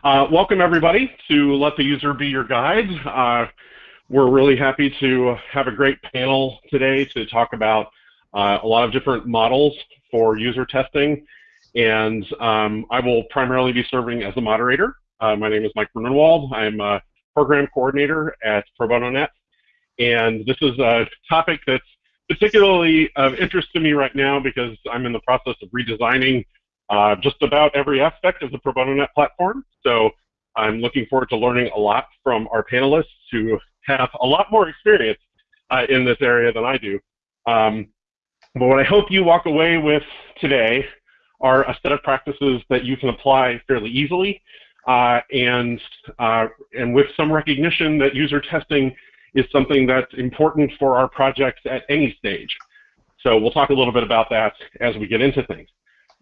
Uh, welcome everybody to Let the User Be Your Guide. Uh, we're really happy to have a great panel today to talk about uh, a lot of different models for user testing. And um, I will primarily be serving as a moderator. Uh, my name is Mike Grunenwald. I'm a program coordinator at ProBonoNet. And this is a topic that's particularly of interest to me right now because I'm in the process of redesigning uh, just about every aspect of the ProBonoNet platform. So I'm looking forward to learning a lot from our panelists who have a lot more experience uh, in this area than I do. Um, but what I hope you walk away with today are a set of practices that you can apply fairly easily uh, and, uh, and with some recognition that user testing is something that's important for our projects at any stage. So we'll talk a little bit about that as we get into things.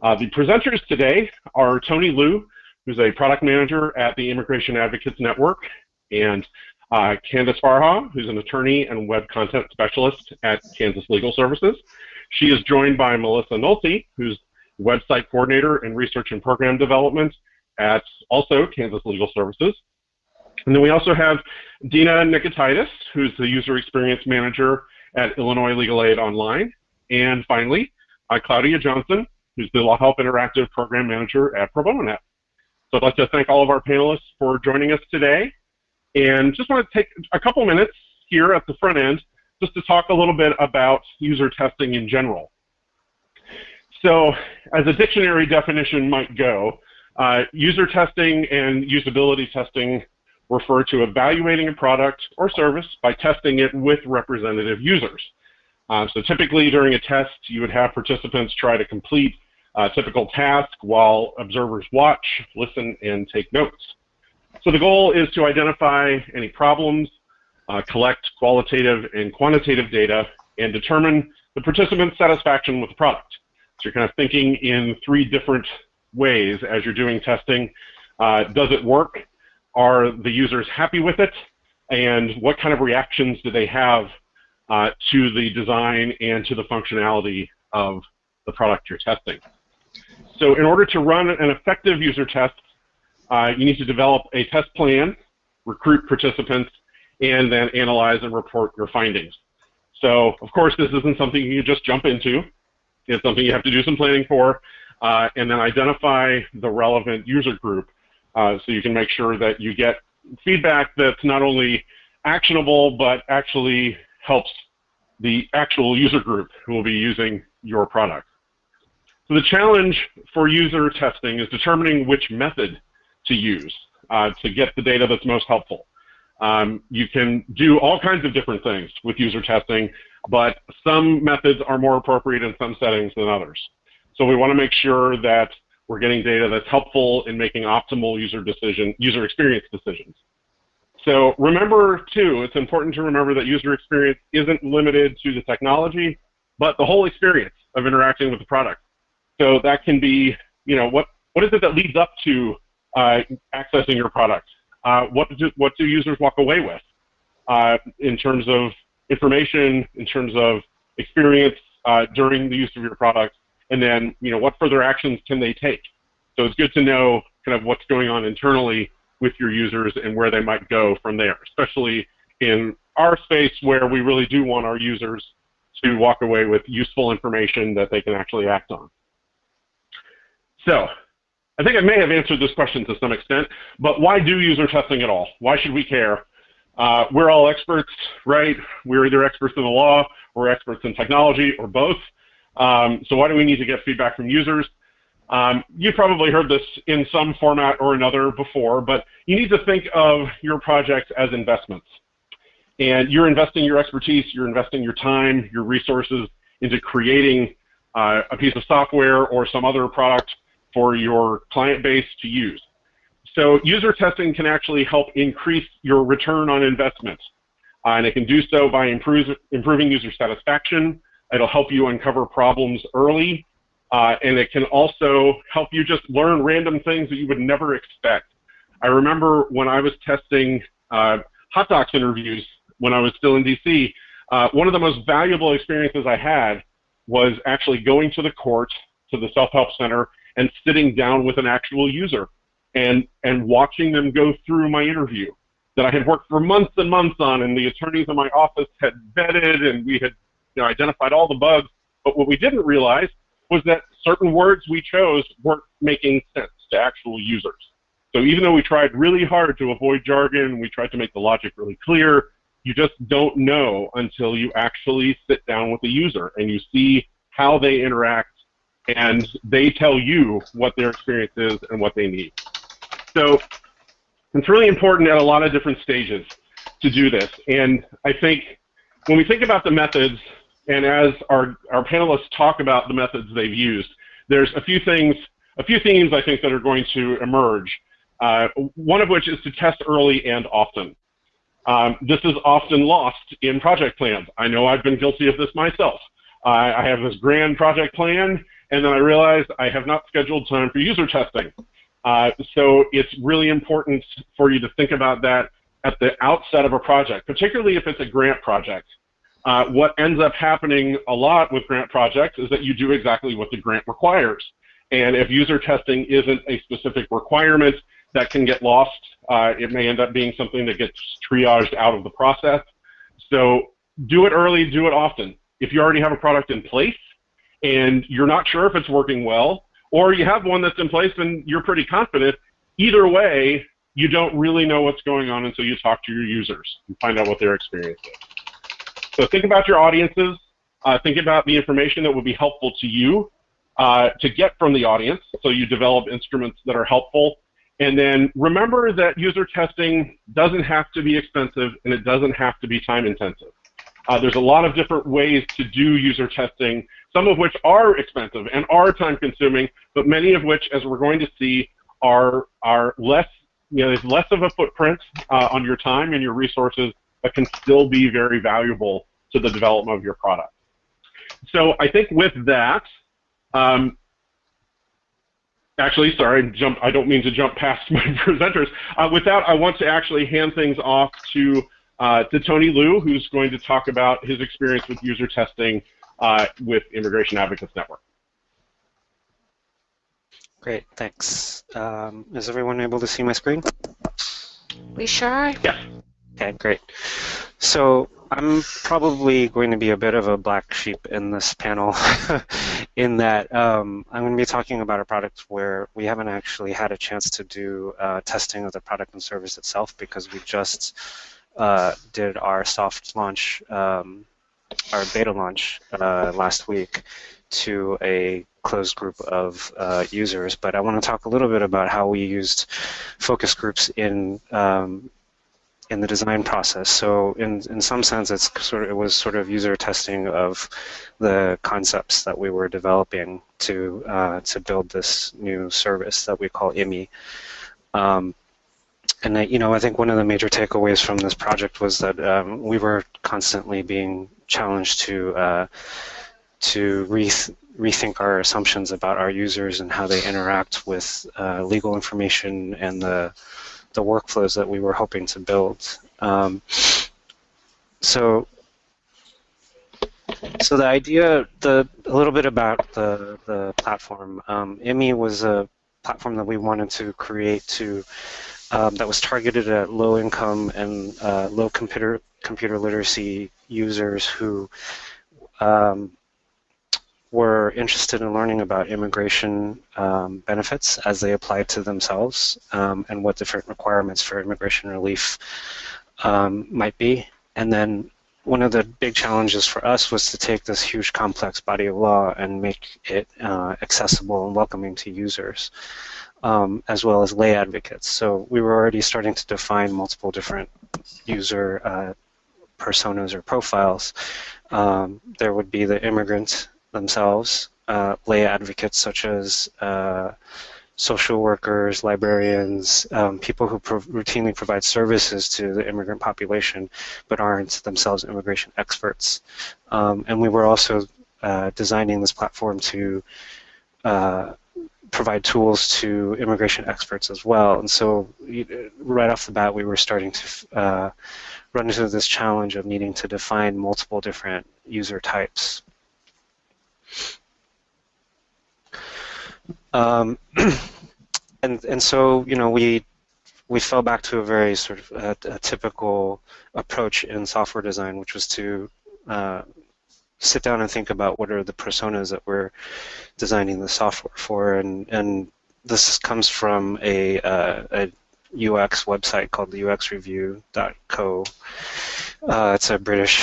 Uh, the presenters today are Tony Liu, who's a product manager at the Immigration Advocates Network, and uh, Candace Farha, who's an attorney and web content specialist at Kansas Legal Services. She is joined by Melissa Nolte, who's website coordinator and research and program development at also Kansas Legal Services. And then we also have Dina Nikitidis, who's the user experience manager at Illinois Legal Aid Online. And finally, uh, Claudia Johnson, who's the LawHelp Interactive Program Manager at ProBonoNet. So I'd like to thank all of our panelists for joining us today. And just want to take a couple minutes here at the front end just to talk a little bit about user testing in general. So as a dictionary definition might go, uh, user testing and usability testing refer to evaluating a product or service by testing it with representative users. Uh, so typically during a test, you would have participants try to complete a typical task while observers watch, listen, and take notes. So the goal is to identify any problems, uh, collect qualitative and quantitative data, and determine the participant's satisfaction with the product. So you're kind of thinking in three different ways as you're doing testing. Uh, does it work? Are the users happy with it? And what kind of reactions do they have uh, to the design and to the functionality of the product you're testing? So in order to run an effective user test, uh, you need to develop a test plan, recruit participants, and then analyze and report your findings. So, of course, this isn't something you just jump into. It's something you have to do some planning for, uh, and then identify the relevant user group uh, so you can make sure that you get feedback that's not only actionable but actually helps the actual user group who will be using your product. So the challenge for user testing is determining which method to use uh, to get the data that's most helpful. Um, you can do all kinds of different things with user testing, but some methods are more appropriate in some settings than others. So we want to make sure that we're getting data that's helpful in making optimal user decision, user experience decisions. So remember, too, it's important to remember that user experience isn't limited to the technology, but the whole experience of interacting with the product. So that can be, you know, what, what is it that leads up to uh, accessing your product? Uh, what, do, what do users walk away with uh, in terms of information, in terms of experience uh, during the use of your product, and then you know what further actions can they take. So it's good to know kind of what's going on internally with your users and where they might go from there, especially in our space where we really do want our users to walk away with useful information that they can actually act on. So I think I may have answered this question to some extent, but why do user testing at all? Why should we care? Uh, we're all experts, right? We're either experts in the law or experts in technology or both. Um, so why do we need to get feedback from users? Um, you've probably heard this in some format or another before, but you need to think of your projects as investments. And you're investing your expertise, you're investing your time, your resources into creating uh, a piece of software or some other product for your client base to use. So user testing can actually help increase your return on investment. Uh, and it can do so by improve, improving user satisfaction, It'll help you uncover problems early, uh, and it can also help you just learn random things that you would never expect. I remember when I was testing uh, HotDocs interviews when I was still in DC, uh, one of the most valuable experiences I had was actually going to the court, to the self-help center, and sitting down with an actual user and, and watching them go through my interview that I had worked for months and months on and the attorneys in my office had vetted and we had you know, identified all the bugs. But what we didn't realize was that certain words we chose weren't making sense to actual users. So even though we tried really hard to avoid jargon, we tried to make the logic really clear, you just don't know until you actually sit down with the user and you see how they interact and they tell you what their experience is and what they need. So it's really important at a lot of different stages to do this. And I think when we think about the methods, and as our, our panelists talk about the methods they've used, there's a few things, a few themes I think that are going to emerge. Uh, one of which is to test early and often. Um, this is often lost in project plans. I know I've been guilty of this myself. I have this grand project plan, and then I realize I have not scheduled time for user testing. Uh, so it's really important for you to think about that at the outset of a project, particularly if it's a grant project. Uh, what ends up happening a lot with grant projects is that you do exactly what the grant requires. And if user testing isn't a specific requirement, that can get lost. Uh, it may end up being something that gets triaged out of the process. So do it early, do it often. If you already have a product in place and you're not sure if it's working well, or you have one that's in place and you're pretty confident, either way, you don't really know what's going on until you talk to your users and find out what their experience is. So think about your audiences. Uh, think about the information that would be helpful to you uh, to get from the audience. So you develop instruments that are helpful. And then remember that user testing doesn't have to be expensive and it doesn't have to be time intensive. Uh, there's a lot of different ways to do user testing, some of which are expensive and are time consuming, but many of which, as we're going to see, are, are less, you know, there's less of a footprint uh, on your time and your resources, but can still be very valuable to the development of your product. So I think with that, um, actually, sorry, jump, I don't mean to jump past my presenters. Uh, with that, I want to actually hand things off to uh, to Tony Liu, who's going to talk about his experience with user testing uh, with Immigration Advocates Network. Great, thanks. Um, is everyone able to see my screen? We sure are. Yes. Okay, great. So I'm probably going to be a bit of a black sheep in this panel in that um, I'm going to be talking about a product where we haven't actually had a chance to do uh, testing of the product and service itself because we just uh, did our soft launch, um, our beta launch uh, last week to a closed group of uh, users. But I want to talk a little bit about how we used focus groups in um, in the design process. So in, in some sense, it's sort of, it was sort of user testing of the concepts that we were developing to uh, to build this new service that we call IMI. Um, and I, you know, I think one of the major takeaways from this project was that um, we were constantly being challenged to uh, to reth rethink our assumptions about our users and how they interact with uh, legal information and the the workflows that we were hoping to build. Um, so, so the idea, the a little bit about the the platform. Um, IMI was a platform that we wanted to create to um, that was targeted at low income and uh, low computer computer literacy users who um, were interested in learning about immigration um, benefits as they apply to themselves um, and what different requirements for immigration relief um, might be. And then one of the big challenges for us was to take this huge complex body of law and make it uh, accessible and welcoming to users um, as well as lay advocates. So we were already starting to define multiple different user uh, personas or profiles. Um, there would be the immigrant themselves, uh, lay advocates such as uh, social workers, librarians, um, people who pro routinely provide services to the immigrant population but aren't themselves immigration experts. Um, and we were also uh, designing this platform to uh, provide tools to immigration experts as well. And so right off the bat, we were starting to uh, run into this challenge of needing to define multiple different user types. Um, and and so you know we we fell back to a very sort of a, typical approach in software design, which was to uh, sit down and think about what are the personas that we're designing the software for, and and this comes from a, uh, a UX website called the uxreview.co. Uh, it's a British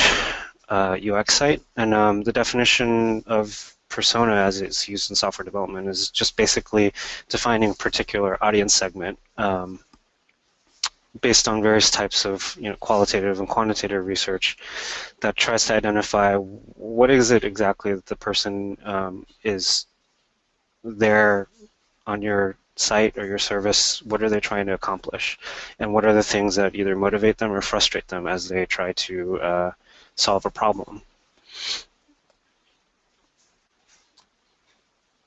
uh, UX site, and um, the definition of persona as it's used in software development is just basically defining a particular audience segment um, based on various types of you know, qualitative and quantitative research that tries to identify what is it exactly that the person um, is there on your site or your service, what are they trying to accomplish? And what are the things that either motivate them or frustrate them as they try to uh, solve a problem?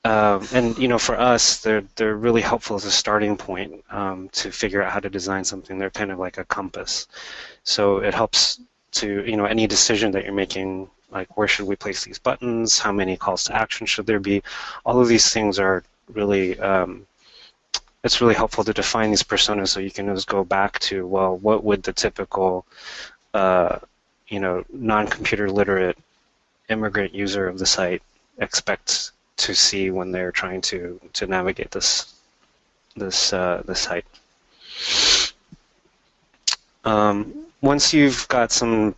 Um, and you know, for us, they're they're really helpful as a starting point um, to figure out how to design something. They're kind of like a compass, so it helps to you know any decision that you're making, like where should we place these buttons, how many calls to action should there be. All of these things are really um, it's really helpful to define these personas so you can just go back to well, what would the typical uh, you know non-computer literate immigrant user of the site expect to see when they're trying to to navigate this this uh, this site. Um, once you've got some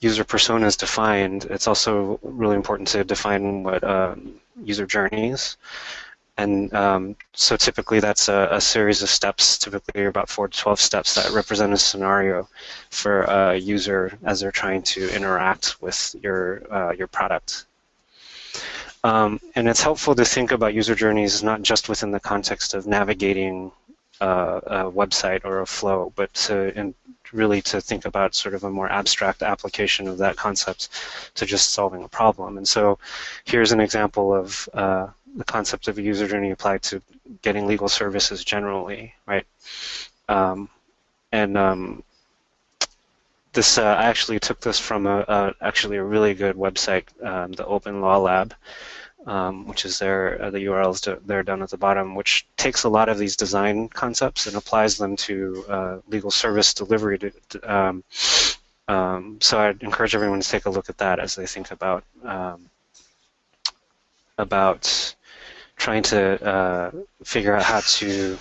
user personas defined, it's also really important to define what uh, user journeys. And um, so typically that's a, a, series of steps, typically about 4 to 12 steps that represent a scenario for a user as they're trying to interact with your, uh, your product. Um, and it's helpful to think about user journeys not just within the context of navigating uh, a website or a flow, but to really to think about sort of a more abstract application of that concept to just solving a problem. And so here's an example of uh, the concept of a user journey applied to getting legal services generally, right? Um, and um, this, uh, I actually took this from a, a, actually a really good website, um, the Open Law Lab, um, which is there, uh, the URLs there down at the bottom, which takes a lot of these design concepts and applies them to uh, legal service delivery. To, to, um, um, so I'd encourage everyone to take a look at that as they think about about trying to uh, figure out how to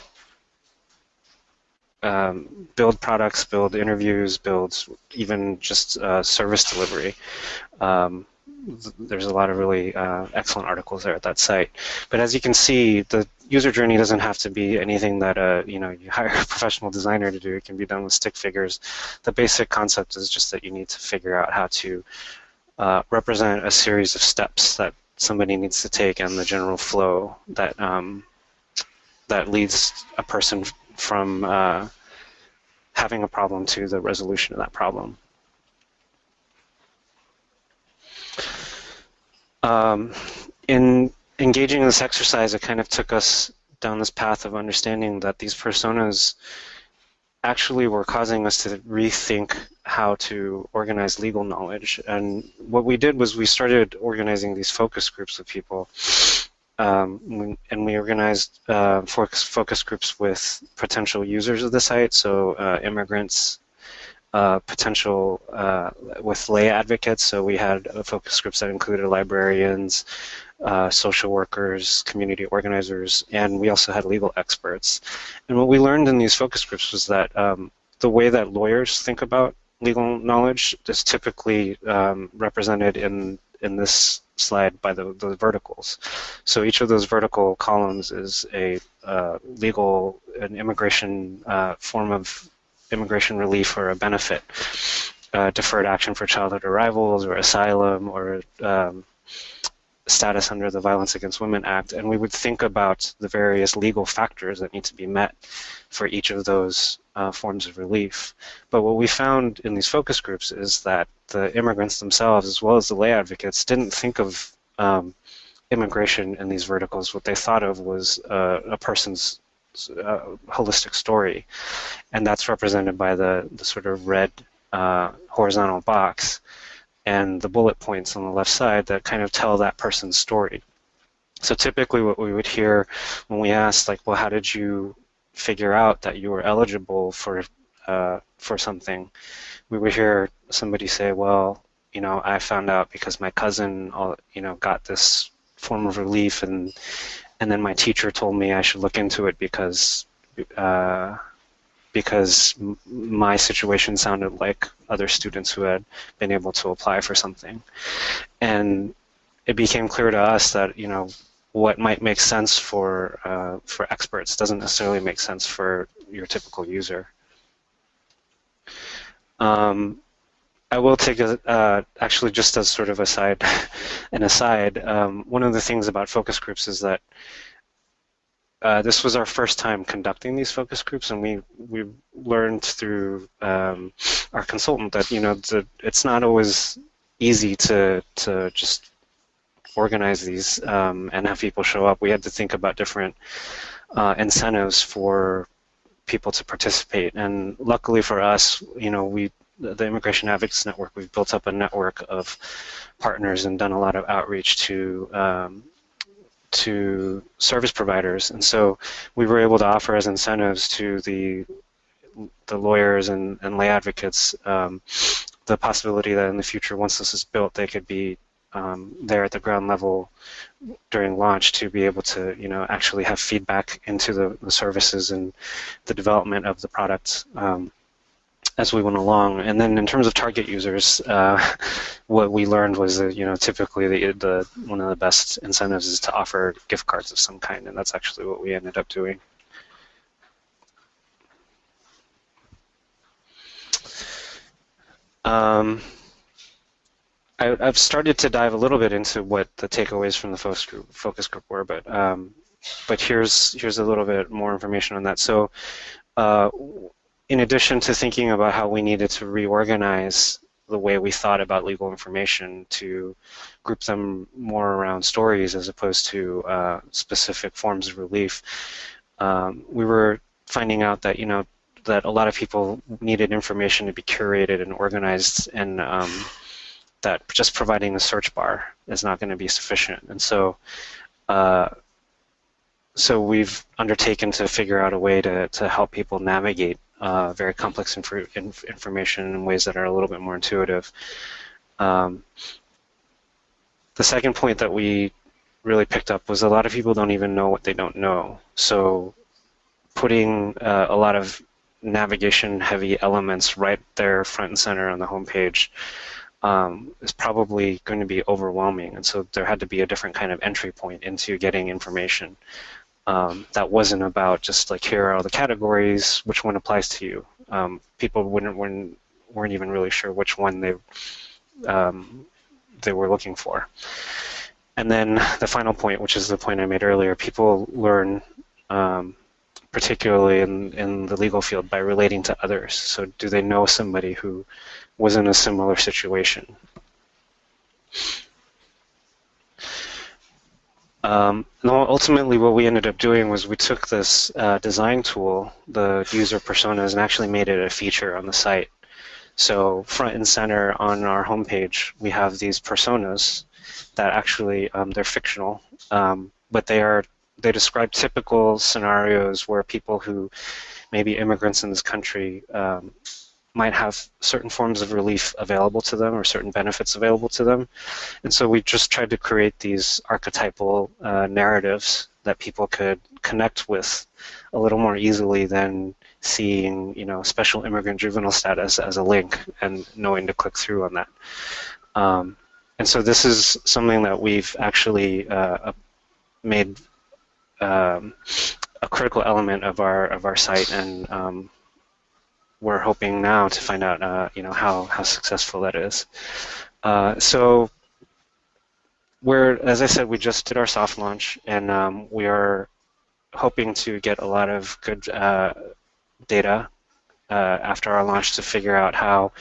um, build products, build interviews, build even just uh, service delivery. Um, there's a lot of really uh, excellent articles there at that site. But as you can see, the user journey doesn't have to be anything that uh, you know you hire a professional designer to do. It can be done with stick figures. The basic concept is just that you need to figure out how to uh, represent a series of steps that somebody needs to take and the general flow that um, that leads a person from uh, having a problem to the resolution of that problem. Um, in engaging in this exercise, it kind of took us down this path of understanding that these personas actually were causing us to rethink how to organize legal knowledge. And what we did was we started organizing these focus groups of people. Um, and we organized uh, focus, focus groups with potential users of the site, so uh, immigrants, uh, potential uh, with lay advocates. So we had focus groups that included librarians, uh, social workers, community organizers, and we also had legal experts. And what we learned in these focus groups was that um, the way that lawyers think about legal knowledge is typically um, represented in in this slide by the, the verticals. So each of those vertical columns is a uh, legal and immigration uh, form of immigration relief or a benefit, uh, deferred action for childhood arrivals or asylum or um, status under the Violence Against Women Act, and we would think about the various legal factors that need to be met for each of those uh, forms of relief. But what we found in these focus groups is that the immigrants themselves, as well as the lay advocates, didn't think of um, immigration in these verticals. What they thought of was uh, a person's uh, holistic story, and that's represented by the, the sort of red uh, horizontal box and the bullet points on the left side that kind of tell that person's story. So typically what we would hear when we asked like, well, how did you figure out that you were eligible for uh, for something, we would hear somebody say, well, you know, I found out because my cousin, uh, you know, got this form of relief, and and then my teacher told me I should look into it because uh, because my situation sounded like other students who had been able to apply for something, and it became clear to us that you know what might make sense for uh, for experts doesn't necessarily make sense for your typical user. Um, I will take a, uh, actually just as sort of a side, an aside, um, one of the things about focus groups is that uh, this was our first time conducting these focus groups, and we we learned through um, our consultant that you know the, it's not always easy to to just organize these um, and have people show up. We had to think about different uh, incentives for people to participate. And luckily for us, you know, we the Immigration Advocates Network, we've built up a network of partners and done a lot of outreach to um, to service providers. And so we were able to offer as incentives to the the lawyers and, and lay advocates um, the possibility that in the future, once this is built, they could be um, there at the ground level during launch to be able to, you know, actually have feedback into the, the services and the development of the product um, as we went along. And then in terms of target users, uh, what we learned was that, you know, typically the, the one of the best incentives is to offer gift cards of some kind, and that's actually what we ended up doing. Um, I, have started to dive a little bit into what the takeaways from the focus group, focus group were, but um, but here's here's a little bit more information on that. So, uh, in addition to thinking about how we needed to reorganize the way we thought about legal information to group them more around stories as opposed to uh, specific forms of relief, um, we were finding out that you know that a lot of people needed information to be curated and organized and um, that just providing the search bar is not going to be sufficient. And so, uh, so we've undertaken to figure out a way to, to help people navigate uh, very complex inf inf information in ways that are a little bit more intuitive. Um, the second point that we really picked up was a lot of people don't even know what they don't know. So putting uh, a lot of navigation heavy elements right there front and center on the homepage um, is probably going to be overwhelming. And so there had to be a different kind of entry point into getting information. Um, that wasn't about just like here are all the categories, which one applies to you. Um, people wouldn't weren't, weren't even really sure which one they um, they were looking for. And then the final point, which is the point I made earlier, people learn, um, particularly in, in the legal field, by relating to others. So do they know somebody who was in a similar situation. Um, ultimately, what we ended up doing was we took this uh, design tool, the user personas, and actually made it a feature on the site. So front and center on our homepage, we have these personas that actually um, they're fictional, um, but they are they describe typical scenarios where people who may be immigrants in this country um, might have certain forms of relief available to them or certain benefits available to them. And so we just tried to create these archetypal uh, narratives that people could connect with a little more easily than seeing, you know, special immigrant juvenile status as a link and knowing to click through on that. Um, and so this is something that we've actually uh, made um, a critical element of our of our site and um, we're hoping now to find out, uh, you know, how, how successful that is. Uh, so we're, as I said, we just did our soft launch, and um, we are hoping to get a lot of good uh, data uh, after our launch to figure out how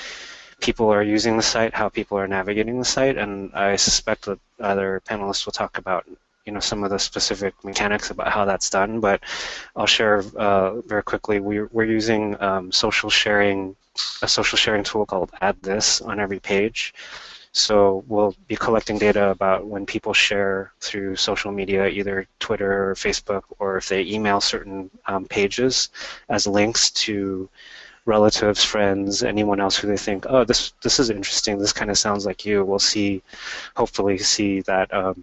people are using the site, how people are navigating the site, and I suspect that other panelists will talk about you know some of the specific mechanics about how that's done, but I'll share uh, very quickly. We're, we're using um, social sharing, a social sharing tool called AddThis on every page. So we'll be collecting data about when people share through social media, either Twitter or Facebook, or if they email certain um, pages as links to relatives, friends, anyone else who they think, oh, this this is interesting. This kind of sounds like you. We'll see, hopefully, see that um,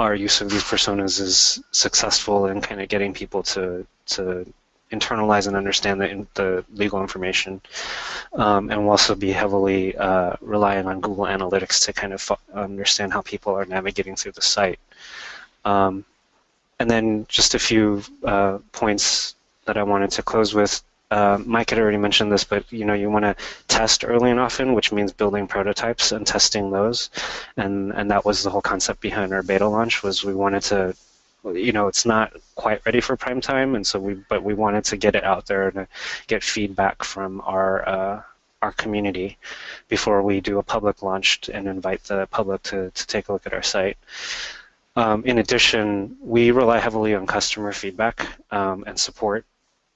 our use of these personas is successful in kind of getting people to to internalize and understand the, the legal information. Um, and we'll also be heavily uh, relying on Google Analytics to kind of understand how people are navigating through the site. Um, and then just a few uh, points that I wanted to close with. Uh, Mike had already mentioned this, but you know you want to test early and often, which means building prototypes and testing those, and and that was the whole concept behind our beta launch was we wanted to you know it's not quite ready for prime time and so we but we wanted to get it out there and get feedback from our uh, our community before we do a public launch and invite the public to, to take a look at our site. Um, in addition, we rely heavily on customer feedback um, and support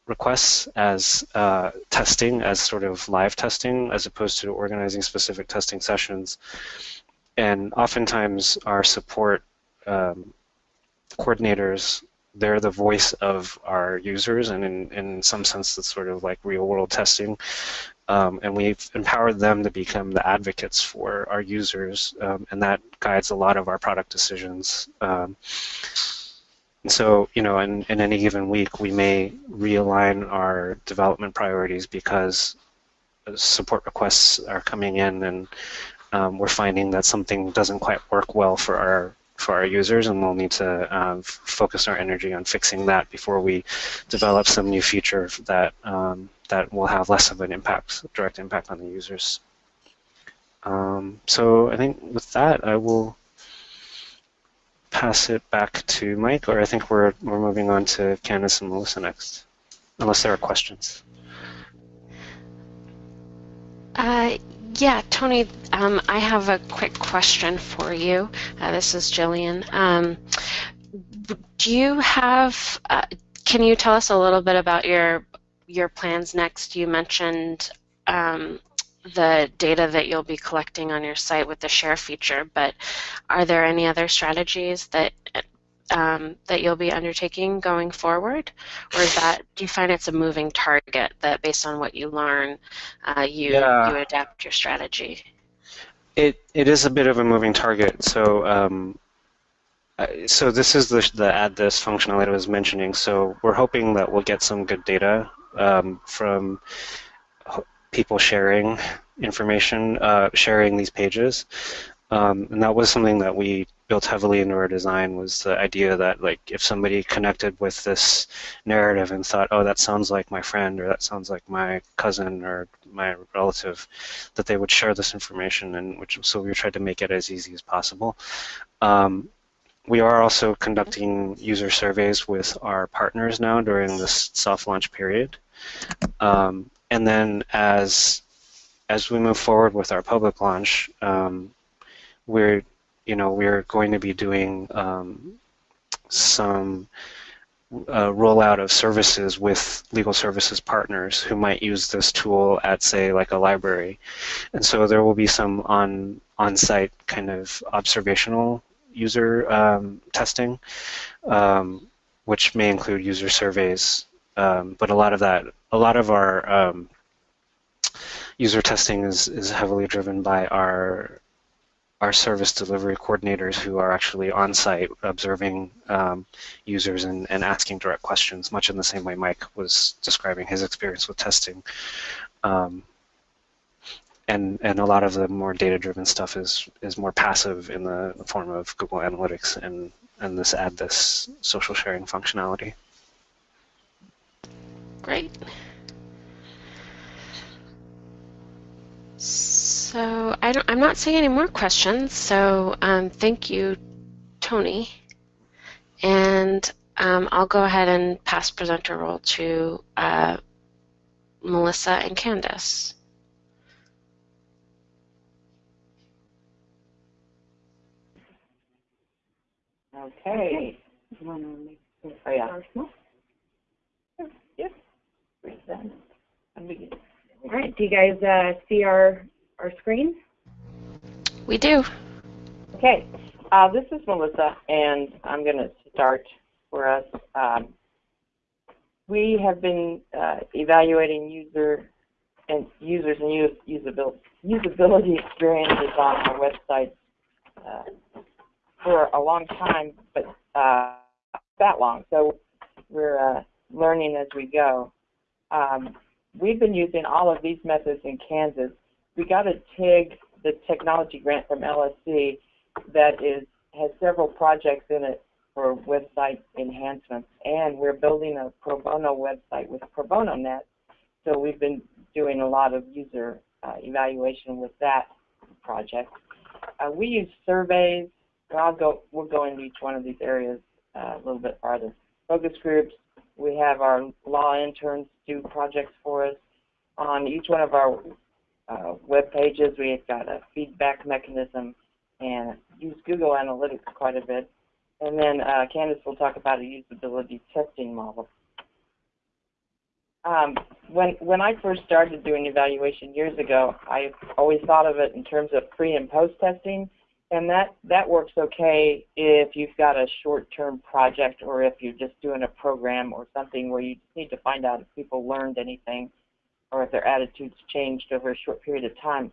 requests as uh, testing, as sort of live testing, as opposed to organizing specific testing sessions. And oftentimes our support um, coordinators they're the voice of our users, and in, in some sense, it's sort of like real world testing. Um, and we've empowered them to become the advocates for our users, um, and that guides a lot of our product decisions. Um, and so, you know, in, in any given week, we may realign our development priorities because support requests are coming in and um, we're finding that something doesn't quite work well for our for our users, and we'll need to uh, focus our energy on fixing that before we develop some new feature that um, that will have less of an impact, direct impact on the users. Um, so I think with that, I will pass it back to Mike, or I think we're we're moving on to Candace and Melissa next, unless there are questions. Uh, yeah, Tony, um, I have a quick question for you. Uh, this is Jillian. Um, do you have, uh, can you tell us a little bit about your your plans next? You mentioned um, the data that you'll be collecting on your site with the share feature, but are there any other strategies that um, that you'll be undertaking going forward, or is that do you find it's a moving target that based on what you learn, uh, you yeah. you adapt your strategy? It it is a bit of a moving target. So um, so this is the the AddThis functionality I was mentioning. So we're hoping that we'll get some good data um, from people sharing information, uh, sharing these pages. Um, and that was something that we built heavily into our design was the idea that like if somebody connected with this narrative and thought, oh, that sounds like my friend or that sounds like my cousin or my relative, that they would share this information. And which so we tried to make it as easy as possible. Um, we are also conducting user surveys with our partners now during this soft launch period. Um, and then as as we move forward with our public launch, um, we're you know we're going to be doing um, some uh, rollout of services with legal services partners who might use this tool at say like a library. And so there will be some on on-site kind of observational user um, testing um, which may include user surveys. Um, but a lot of that a lot of our um, user testing is, is heavily driven by our our service delivery coordinators who are actually on site observing um, users and, and asking direct questions, much in the same way Mike was describing his experience with testing. Um, and and a lot of the more data-driven stuff is is more passive in the, form of Google Analytics and and this AddThis social sharing functionality. Great. So I am not seeing any more questions, so um, thank you, Tony. And um, I'll go ahead and pass presenter role to uh, Melissa and Candace. Okay. Oh, yeah. Yep. All right. Do you guys uh, see our our screen? We do. Okay, uh, this is Melissa, and I'm going to start for us. Um, we have been uh, evaluating user and users and use, usability, usability experiences on our website uh, for a long time, but uh, that long. So we're uh, learning as we go. Um, we've been using all of these methods in Kansas. We got a TIG, the technology grant from LSC, that is has several projects in it for website enhancements, and we're building a pro bono website with Pro Bono Net. So we've been doing a lot of user uh, evaluation with that project. Uh, we use surveys. I'll go. We'll go into each one of these areas uh, a little bit farther. Focus groups. We have our law interns do projects for us. On each one of our uh, web pages, we've got a feedback mechanism and use Google Analytics quite a bit. And then uh, Candace will talk about a usability testing model. Um, when when I first started doing evaluation years ago, I always thought of it in terms of pre and post testing, and that that works okay if you've got a short-term project or if you're just doing a program or something where you need to find out if people learned anything or if their attitudes changed over a short period of time.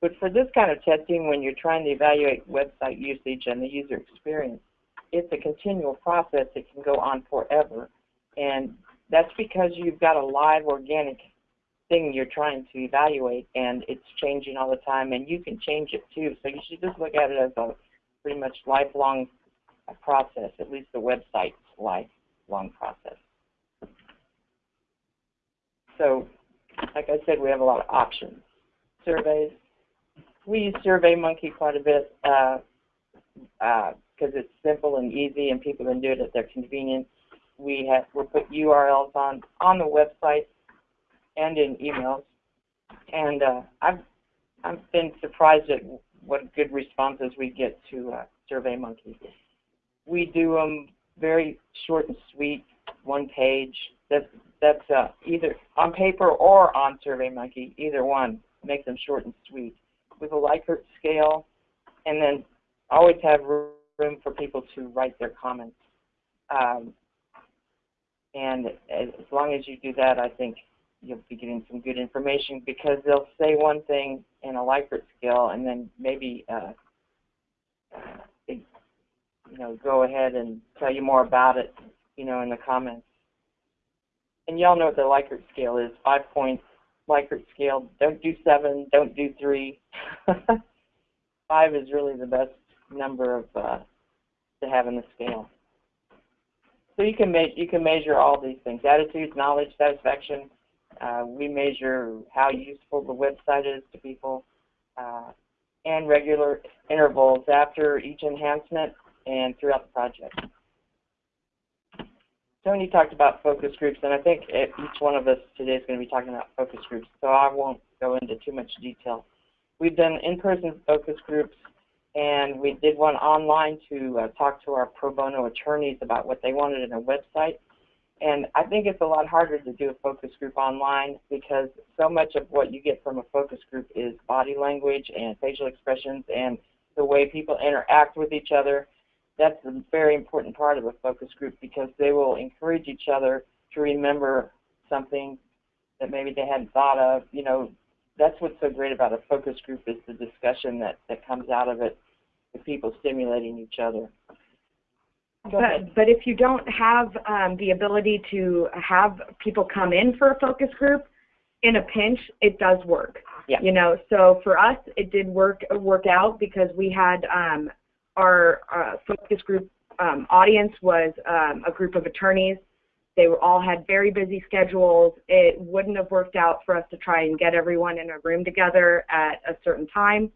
But for this kind of testing, when you're trying to evaluate website usage and the user experience, it's a continual process. It can go on forever. And that's because you've got a live organic thing you're trying to evaluate and it's changing all the time and you can change it too. So you should just look at it as a pretty much lifelong process, at least the website's lifelong process. So like I said, we have a lot of options. Surveys. We use SurveyMonkey quite a bit because uh, uh, it's simple and easy and people can do it at their convenience we have we'll put URLs on on the website and in emails. And uh, I've I've been surprised at what good responses we get to uh, SurveyMonkey. We do them very short and sweet, one page. That's that's uh, either on paper or on SurveyMonkey, either one. Make them short and sweet with a Likert scale, and then always have room for people to write their comments. Um, and as long as you do that, I think you'll be getting some good information because they'll say one thing in a Likert scale and then maybe uh, you know, go ahead and tell you more about it, you know, in the comments. And y'all know what the Likert scale is, five points Likert scale. Don't do seven, don't do three. five is really the best number of uh, to have in the scale. So you can you can measure all these things: attitudes, knowledge, satisfaction. Uh, we measure how useful the website is to people, uh, and regular intervals after each enhancement and throughout the project. Tony talked about focus groups, and I think each one of us today is going to be talking about focus groups, so I won't go into too much detail. We've done in-person focus groups and we did one online to uh, talk to our pro bono attorneys about what they wanted in a website. And I think it's a lot harder to do a focus group online because so much of what you get from a focus group is body language and facial expressions and the way people interact with each other. That's a very important part of a focus group because they will encourage each other to remember something that maybe they hadn't thought of. You know, that's what's so great about a focus group is the discussion that, that comes out of it, the people stimulating each other. But, but if you don't have um, the ability to have people come in for a focus group, in a pinch, it does work. Yeah. You know, so for us, it did work work out because we had um, our uh, focus group um, audience was um, a group of attorneys they were, all had very busy schedules. It wouldn't have worked out for us to try and get everyone in a room together at a certain time.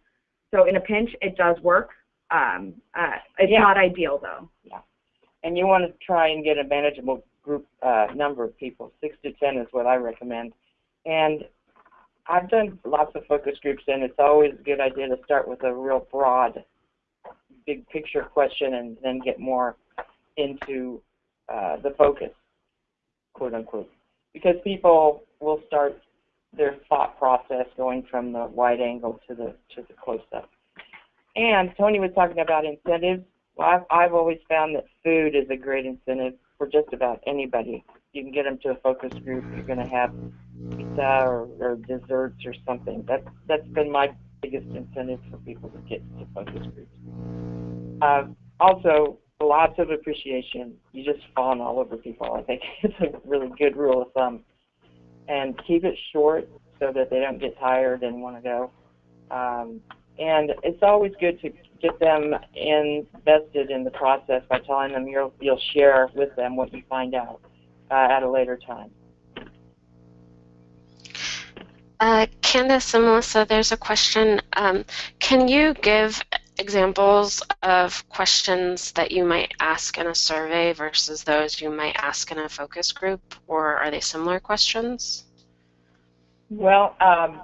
So in a pinch, it does work. Um, uh, it's yeah. not ideal though. Yeah. And you want to try and get a manageable group uh, number of people. Six to ten is what I recommend. And I've done lots of focus groups, and it's always a good idea to start with a real broad, big picture question, and then get more into uh, the focus quote unquote, because people will start their thought process going from the wide angle to the to the close up. and Tony was talking about incentives. Well, I've, I've always found that food is a great incentive for just about anybody. You can get them to a focus group. You're going to have pizza or, or desserts or something. That's that's been my biggest incentive for people to get to focus groups. Uh, also, lots of appreciation. You just fawn all over people. I think it's a really good rule of thumb. And keep it short so that they don't get tired and want to go. Um, and it's always good to get them invested in the process by telling them you'll, you'll share with them what you find out uh, at a later time. Uh, Candace and Melissa, there's a question. Um, can you give examples of questions that you might ask in a survey versus those you might ask in a focus group, or are they similar questions? Well, um,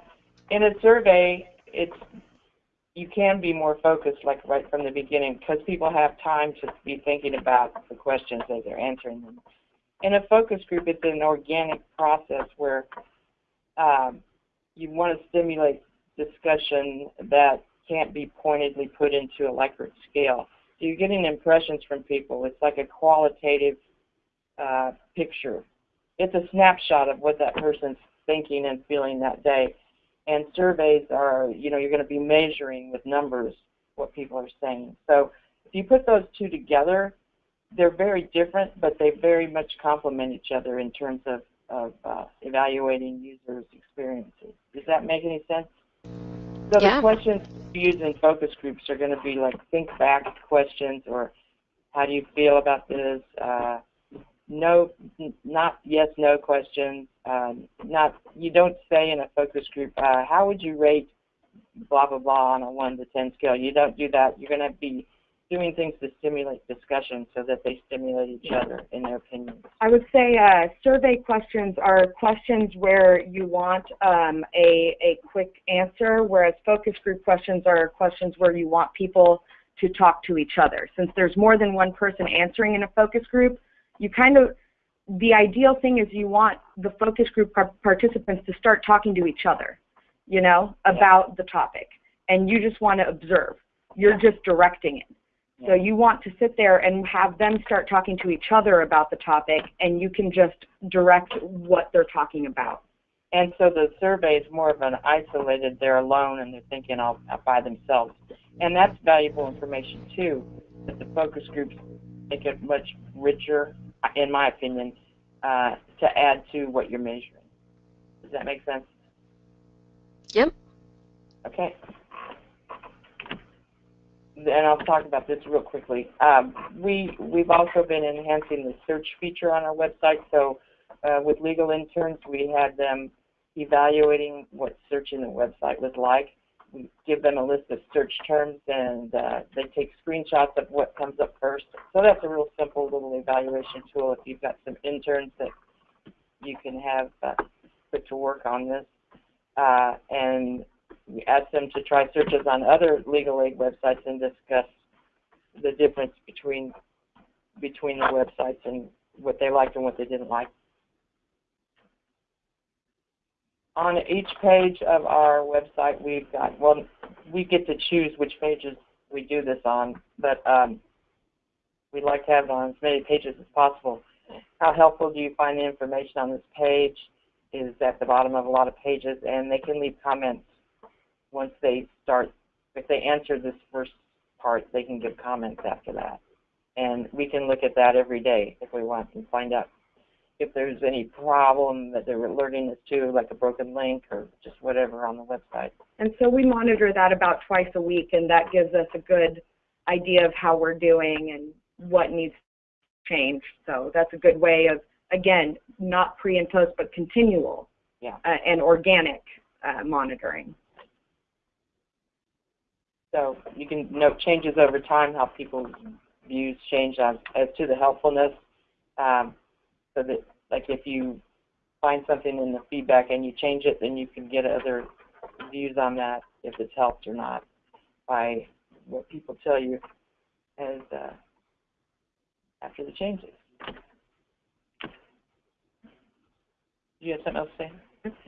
in a survey, it's you can be more focused, like right from the beginning, because people have time to be thinking about the questions as they're answering them. In a focus group, it's an organic process where um, you want to stimulate discussion that can't be pointedly put into a Likert scale. So you're getting impressions from people. It's like a qualitative uh, picture. It's a snapshot of what that person's thinking and feeling that day. And surveys are, you know, you're going to be measuring with numbers what people are saying. So if you put those two together, they're very different, but they very much complement each other in terms of, of uh, evaluating users' experiences. Does that make any sense? So yeah. the questions used in focus groups are going to be like think back questions or how do you feel about this? Uh, no, not yes, no questions. Um, not you don't say in a focus group, uh, how would you rate blah blah blah on a one to ten scale. You don't do that. You're going to be doing things to stimulate discussion so that they stimulate each other in their opinions. I would say uh, survey questions are questions where you want um, a, a quick answer, whereas focus group questions are questions where you want people to talk to each other. Since there's more than one person answering in a focus group, you kind of, the ideal thing is you want the focus group participants to start talking to each other, you know, about the topic. And you just want to observe. You're just directing it. So you want to sit there and have them start talking to each other about the topic, and you can just direct what they're talking about. And so the survey is more of an isolated, they're alone and they're thinking all by themselves. And that's valuable information too, that the focus groups make it much richer, in my opinion, uh, to add to what you're measuring. Does that make sense? Yep. Okay and I'll talk about this real quickly. Um, we we've also been enhancing the search feature on our website. So uh, with legal interns, we had them evaluating what searching the website was like. We give them a list of search terms, and uh, they take screenshots of what comes up first. So that's a real simple little evaluation tool if you've got some interns that you can have uh, put to work on this. Uh, and we asked them to try searches on other legal aid websites and discuss the difference between between the websites and what they liked and what they didn't like. On each page of our website, we've got, well, we get to choose which pages we do this on, but um, we'd like to have it on as many pages as possible. How helpful do you find the information on this page is at the bottom of a lot of pages, and they can leave comments once they start, if they answer this first part, they can give comments after that. And we can look at that every day if we want and find out if there's any problem that they're alerting us to, like a broken link or just whatever on the website. And so we monitor that about twice a week, and that gives us a good idea of how we're doing and what needs change. So that's a good way of, again, not pre and post, but continual yeah. uh, and organic uh, monitoring. So you can note changes over time, how people's views change as, as to the helpfulness. Um, so that, like, if you find something in the feedback and you change it, then you can get other views on that, if it's helped or not, by what people tell you as uh, after the changes. Do you have something else to say?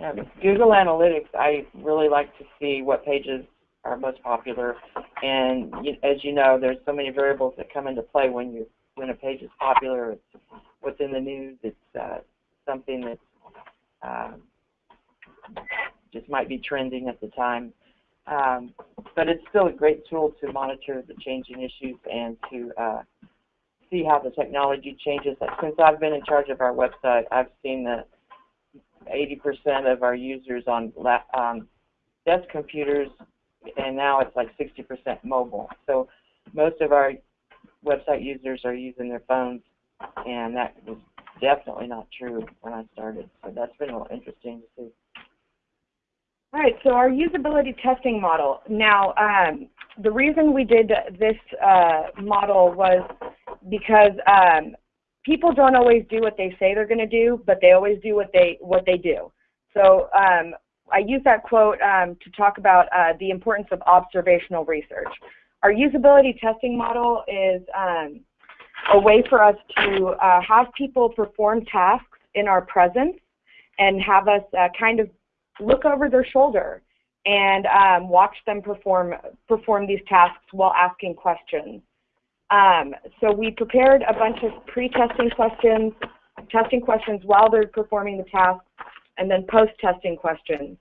Um, Google Analytics, I really like to see what pages our most popular. And you, as you know, there's so many variables that come into play when you when a page is popular. It's what's in the news. It's uh, something that um, just might be trending at the time. Um, but it's still a great tool to monitor the changing issues and to uh, see how the technology changes. Since I've been in charge of our website, I've seen that 80% of our users on um, desk computers, and now it's like 60% mobile. So most of our website users are using their phones, and that was definitely not true when I started. So that's been a little interesting to see. All right, so our usability testing model. Now, um, the reason we did this uh, model was because um, people don't always do what they say they're going to do, but they always do what they what they do. So um, I use that quote um, to talk about uh, the importance of observational research. Our usability testing model is um, a way for us to uh, have people perform tasks in our presence and have us uh, kind of look over their shoulder and um, watch them perform perform these tasks while asking questions. Um, so we prepared a bunch of pre-testing questions, testing questions while they're performing the task, and then post-testing questions.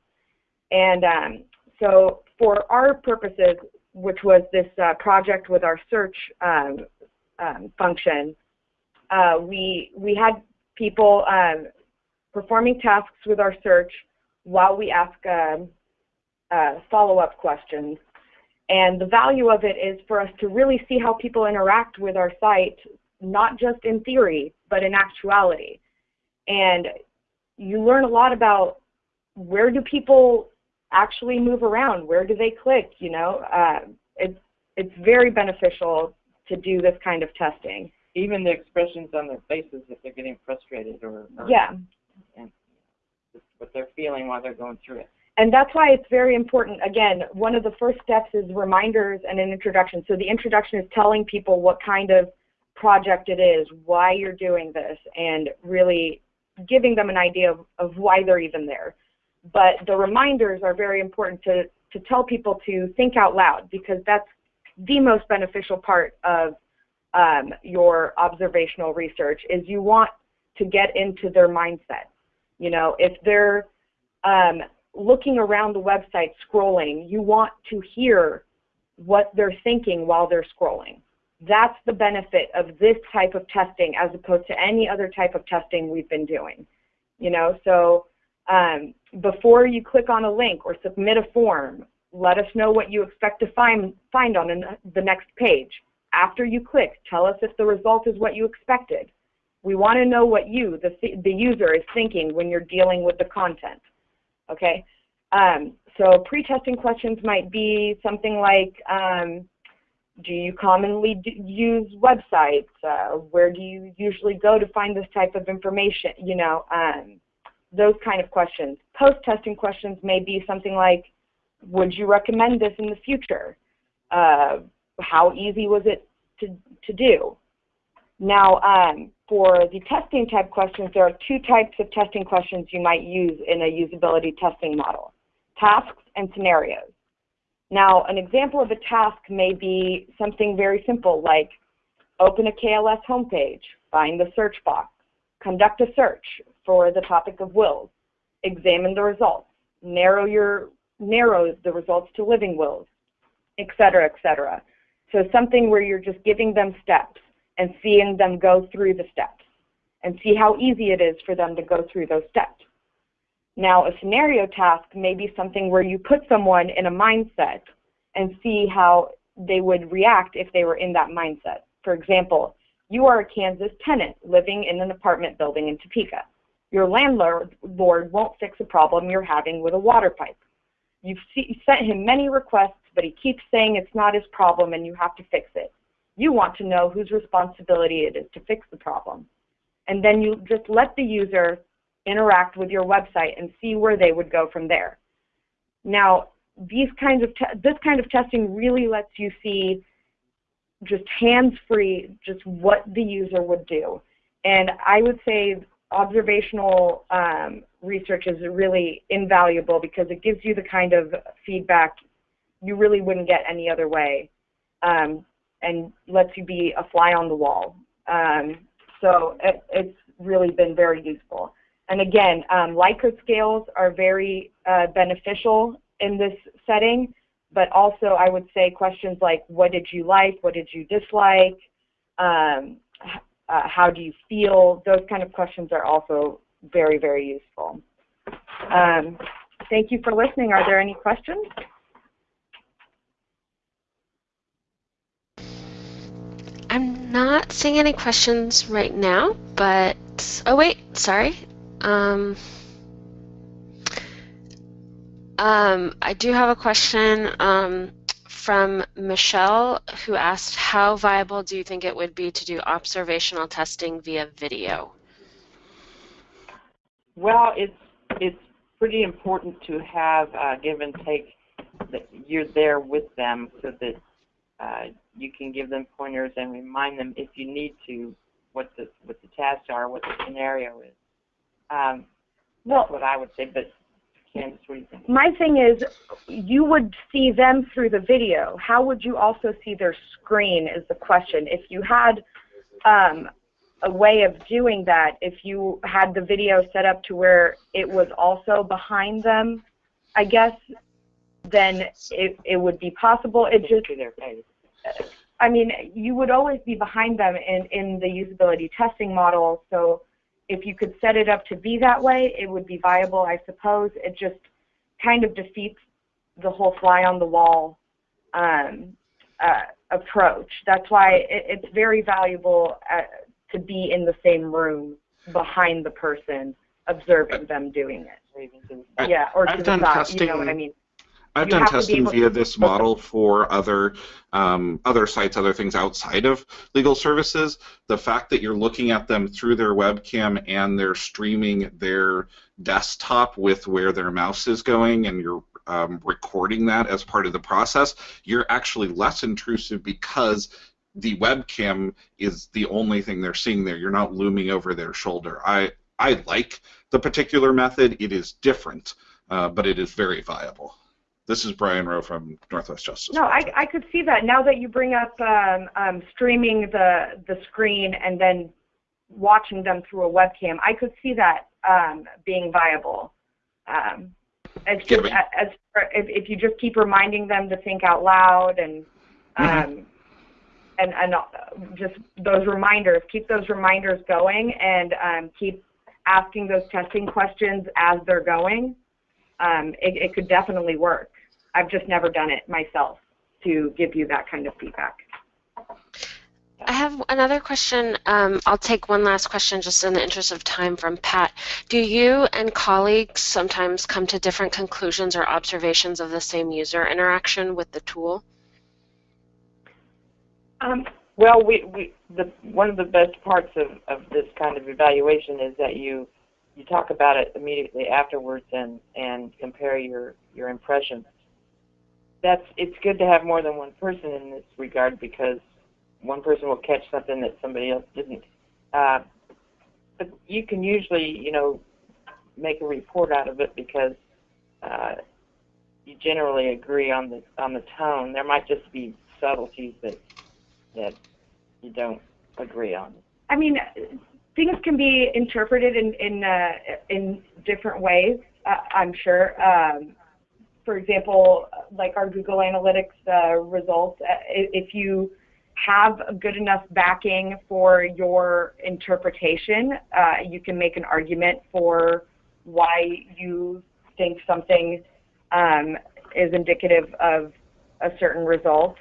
And um, so for our purposes, which was this uh, project with our search um, um function, uh, we we had people um, performing tasks with our search while we ask um, uh, follow-up questions. And the value of it is for us to really see how people interact with our site, not just in theory, but in actuality. And you learn a lot about where do people actually move around? Where do they click? You know, uh, it's, it's very beneficial to do this kind of testing. Even the expressions on their faces if they're getting frustrated or, or yeah. And what they're feeling while they're going through it. And that's why it's very important. Again, one of the first steps is reminders and an introduction. So the introduction is telling people what kind of project it is, why you're doing this, and really giving them an idea of, of why they're even there. But the reminders are very important to, to tell people to think out loud because that's the most beneficial part of um, your observational research is you want to get into their mindset. You know, if they're um, looking around the website scrolling, you want to hear what they're thinking while they're scrolling. That's the benefit of this type of testing as opposed to any other type of testing we've been doing. You know, so um, before you click on a link or submit a form, let us know what you expect to find, find on the next page. After you click, tell us if the result is what you expected. We want to know what you, the, the user, is thinking when you're dealing with the content okay? Um, so pre-testing questions might be something like, um, do you commonly use websites? Uh, where do you usually go to find this type of information? You know, um, those kind of questions. Post-testing questions may be something like, would you recommend this in the future? Uh, how easy was it to, to do? Now, um, for the testing type questions, there are two types of testing questions you might use in a usability testing model, tasks and scenarios. Now, an example of a task may be something very simple like open a KLS homepage, find the search box, conduct a search for the topic of wills, examine the results, narrow your narrow the results to living wills, etc., etc. So something where you're just giving them steps and seeing them go through the steps and see how easy it is for them to go through those steps. Now, a scenario task may be something where you put someone in a mindset and see how they would react if they were in that mindset. For example, you are a Kansas tenant living in an apartment building in Topeka. Your landlord won't fix a problem you're having with a water pipe. You've sent him many requests, but he keeps saying it's not his problem and you have to fix it. You want to know whose responsibility it is to fix the problem. And then you just let the user interact with your website and see where they would go from there. Now, these kinds of this kind of testing really lets you see just hands-free just what the user would do. And I would say observational um, research is really invaluable because it gives you the kind of feedback you really wouldn't get any other way, um, and lets you be a fly on the wall. Um, so it, it's really been very useful. And again, um, Likert scales are very uh, beneficial in this setting, but also I would say questions like, what did you like, what did you dislike, um, uh, how do you feel, those kind of questions are also very, very useful. Um, thank you for listening. Are there any questions? I'm not seeing any questions right now, but oh wait, sorry. Um, um, I do have a question um, from Michelle who asked, how viable do you think it would be to do observational testing via video? Well, it's it's pretty important to have uh, give and take that you're there with them so that uh, you can give them pointers and remind them if you need to what the what the tasks are, what the scenario is. Um, Well, that's what I would say. But my thing is, you would see them through the video. How would you also see their screen is the question. If you had um, a way of doing that, if you had the video set up to where it was also behind them, I guess, then it, it would be possible. It just, to their face. I mean, you would always be behind them in, in the usability testing model, so if you could set it up to be that way, it would be viable, I suppose. It just kind of defeats the whole fly on the wall um, uh, approach. That's why it, it's very valuable uh, to be in the same room behind the person, observing them doing it. Or to I- Yeah, or I've to done the side. You know what I mean? I've done have to be testing via this model for other um, other sites, other things outside of legal services. The fact that you're looking at them through their webcam and they're streaming their desktop with where their mouse is going, and you're um, recording that as part of the process, you're actually less intrusive because the webcam is the only thing they're seeing there. You're not looming over their shoulder. I I like the particular method. It is different, uh, but it is very viable. This is Brian Rowe from Northwest Justice. No, I, Project. I could see that. Now that you bring up um, um, streaming the the screen and then watching them through a webcam, I could see that um, being viable. Um, just Yeah, as if, if you just keep reminding them to think out loud and um, Mhm. and and uh, just those reminders, keep those reminders going and um, keep asking those testing questions as they're going. Um, it, it could definitely work. I've just never done it myself to give you that kind of feedback. I have another question. Um, I'll take one last question just in the interest of time from Pat. Do you and colleagues sometimes come to different conclusions or observations of the same user interaction with the tool? Um, Well, we, we the one of the best parts of, of this kind of evaluation is that you you talk about it immediately afterwards and and compare your your impressions. That's it's good to have more than one person in this regard because one person will catch something that somebody else didn't. Uh, but you can usually you know make a report out of it because uh, you generally agree on the on the tone. There might just be subtleties that that you don't agree on. I mean, things can be interpreted in in uh, in different ways. Uh, I'm sure. Um, for example, like our Google Analytics uh, results, uh, if you have a good enough backing for your interpretation, uh, you can make an argument for why you think something um, is indicative of a certain result.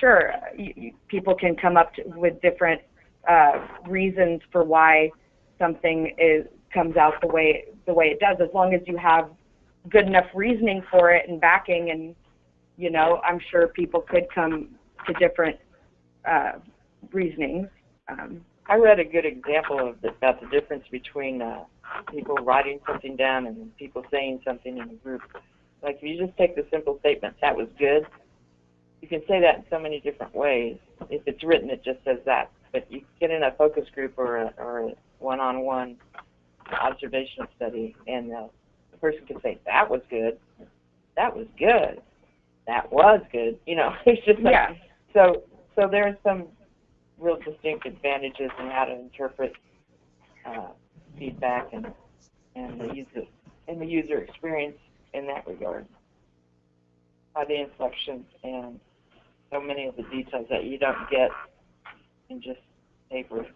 Sure, you, you, people can come up to, with different uh, reasons for why something is comes out the way the way it does, as long as you have good enough reasoning for it and backing, and you know, I'm sure people could come to different uh, reasonings. Um, I read a good example of the, about the difference between uh, people writing something down and people saying something in a group. Like if you just take the simple statement, "That was good," you can say that in so many different ways. If it's written, it just says that. But you get in a focus group or a, or a one-on-one observational study, and uh, the person can say, "That was good," "That was good," that was good. You know, it's just like, Yeah. so so there's some real distinct advantages in how to interpret uh, feedback and and the user and the user experience in that regard by the inflections and so many of the details that you don't get in just paper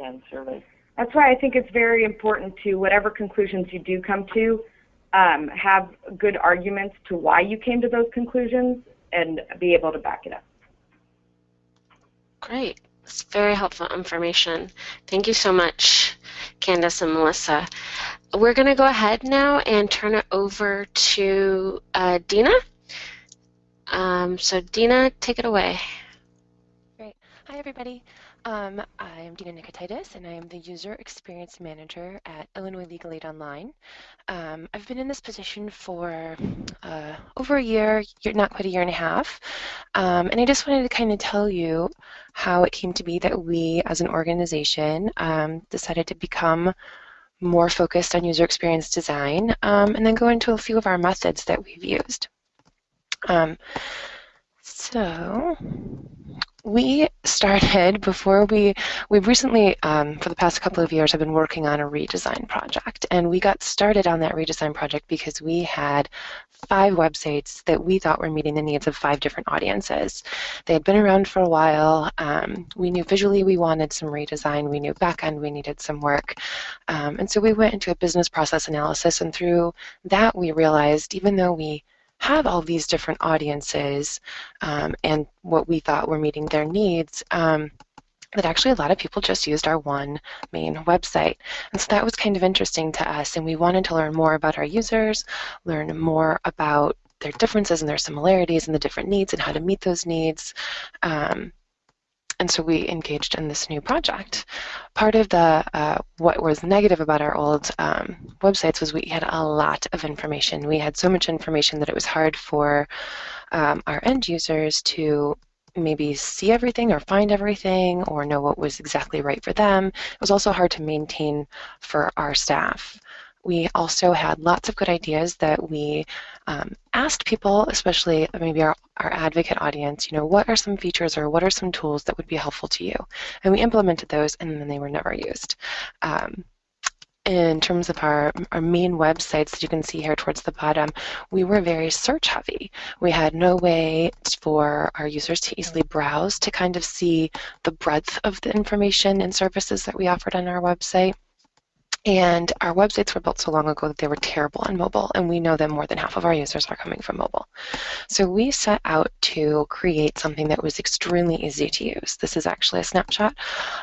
and surveys. That's why I think it's very important to whatever conclusions you do come to, um, have good arguments to why you came to those conclusions and be able to back it up. Great. That's very helpful information. Thank you so much, Candace and Melissa. We're going to go ahead now and turn it over to uh, Dina. Um, so, Dina, take it away. Great. Hi, everybody. Um, I'm Dina Nicotitis, and I am the User Experience Manager at Illinois Legal Aid Online. Um, I've been in this position for uh, over a year, year, not quite a year and a half, um, and I just wanted to kind of tell you how it came to be that we, as an organization, um, decided to become more focused on user experience design, um, and then go into a few of our methods that we've used. Um, so we started before we we recently um, for the past couple of years have been working on a redesign project. And we got started on that redesign project because we had five websites that we thought were meeting the needs of five different audiences. They had been around for a while. Um, we knew visually we wanted some redesign. We knew backend we needed some work. Um, and so we went into a business process analysis and through that we realized even though we have all these different audiences um, and what we thought were meeting their needs, um, that actually a lot of people just used our one main website. And so that was kind of interesting to us, and we wanted to learn more about our users, learn more about their differences and their similarities and the different needs and how to meet those needs. Um, and so we engaged in this new project. Part of the uh, what was negative about our old um, websites was we had a lot of information. We had so much information that it was hard for um, our end users to maybe see everything or find everything or know what was exactly right for them. It was also hard to maintain for our staff. We also had lots of good ideas that we um, asked people, especially maybe our, our advocate audience, you know, what are some features or what are some tools that would be helpful to you? And we implemented those and then they were never used. Um, in terms of our, our main websites that you can see here towards the bottom, we were very search heavy. We had no way for our users to easily browse to kind of see the breadth of the information and services that we offered on our website. And our websites were built so long ago that they were terrible on mobile, and we know that more than half of our users are coming from mobile. So we set out to create something that was extremely easy to use. This is actually a snapshot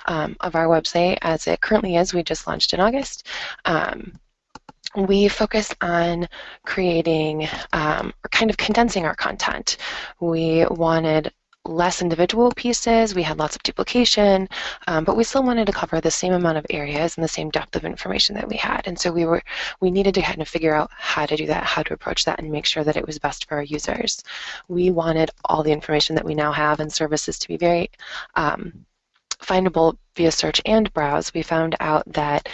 um, of our website as it currently is. We just launched in August. Um, we focus on creating um, or kind of condensing our content. We wanted less individual pieces. We had lots of duplication, um, but we still wanted to cover the same amount of areas and the same depth of information that we had. And so we were we needed to kind of figure out how to do that, how to approach that, and make sure that it was best for our users. We wanted all the information that we now have and services to be very um, findable via search and browse. We found out that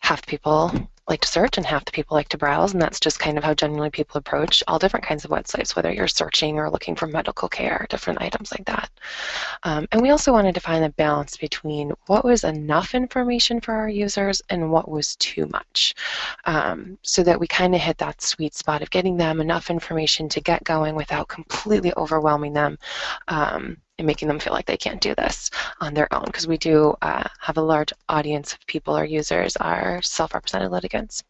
half people like to search and half the people like to browse, and that's just kind of how generally people approach all different kinds of websites, whether you're searching or looking for medical care, different items like that. Um, and we also wanted to find a balance between what was enough information for our users and what was too much, um, so that we kind of hit that sweet spot of getting them enough information to get going without completely overwhelming them. Um, and making them feel like they can't do this on their own because we do uh, have a large audience of people our users are self-represented litigants.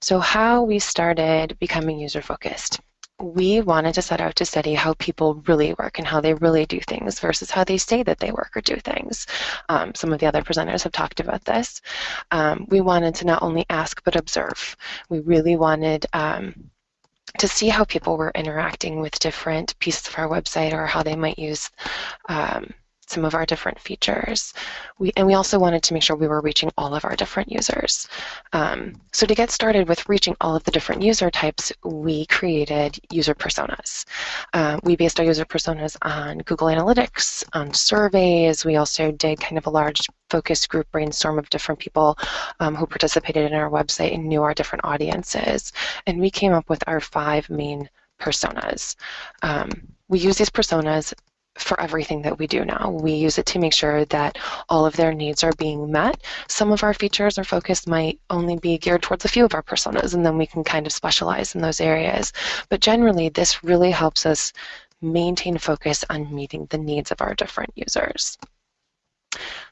So how we started becoming user-focused. We wanted to set out to study how people really work and how they really do things versus how they say that they work or do things. Um, some of the other presenters have talked about this. Um, we wanted to not only ask but observe. We really wanted um, to see how people were interacting with different pieces of our website or how they might use um, some of our different features. We, and we also wanted to make sure we were reaching all of our different users. Um, so to get started with reaching all of the different user types, we created user personas. Uh, we based our user personas on Google Analytics, on surveys. We also did kind of a large focus group brainstorm of different people um, who participated in our website and knew our different audiences. And we came up with our five main personas. Um, we use these personas for everything that we do now. We use it to make sure that all of their needs are being met. Some of our features or focus might only be geared towards a few of our personas, and then we can kind of specialize in those areas. But generally, this really helps us maintain focus on meeting the needs of our different users.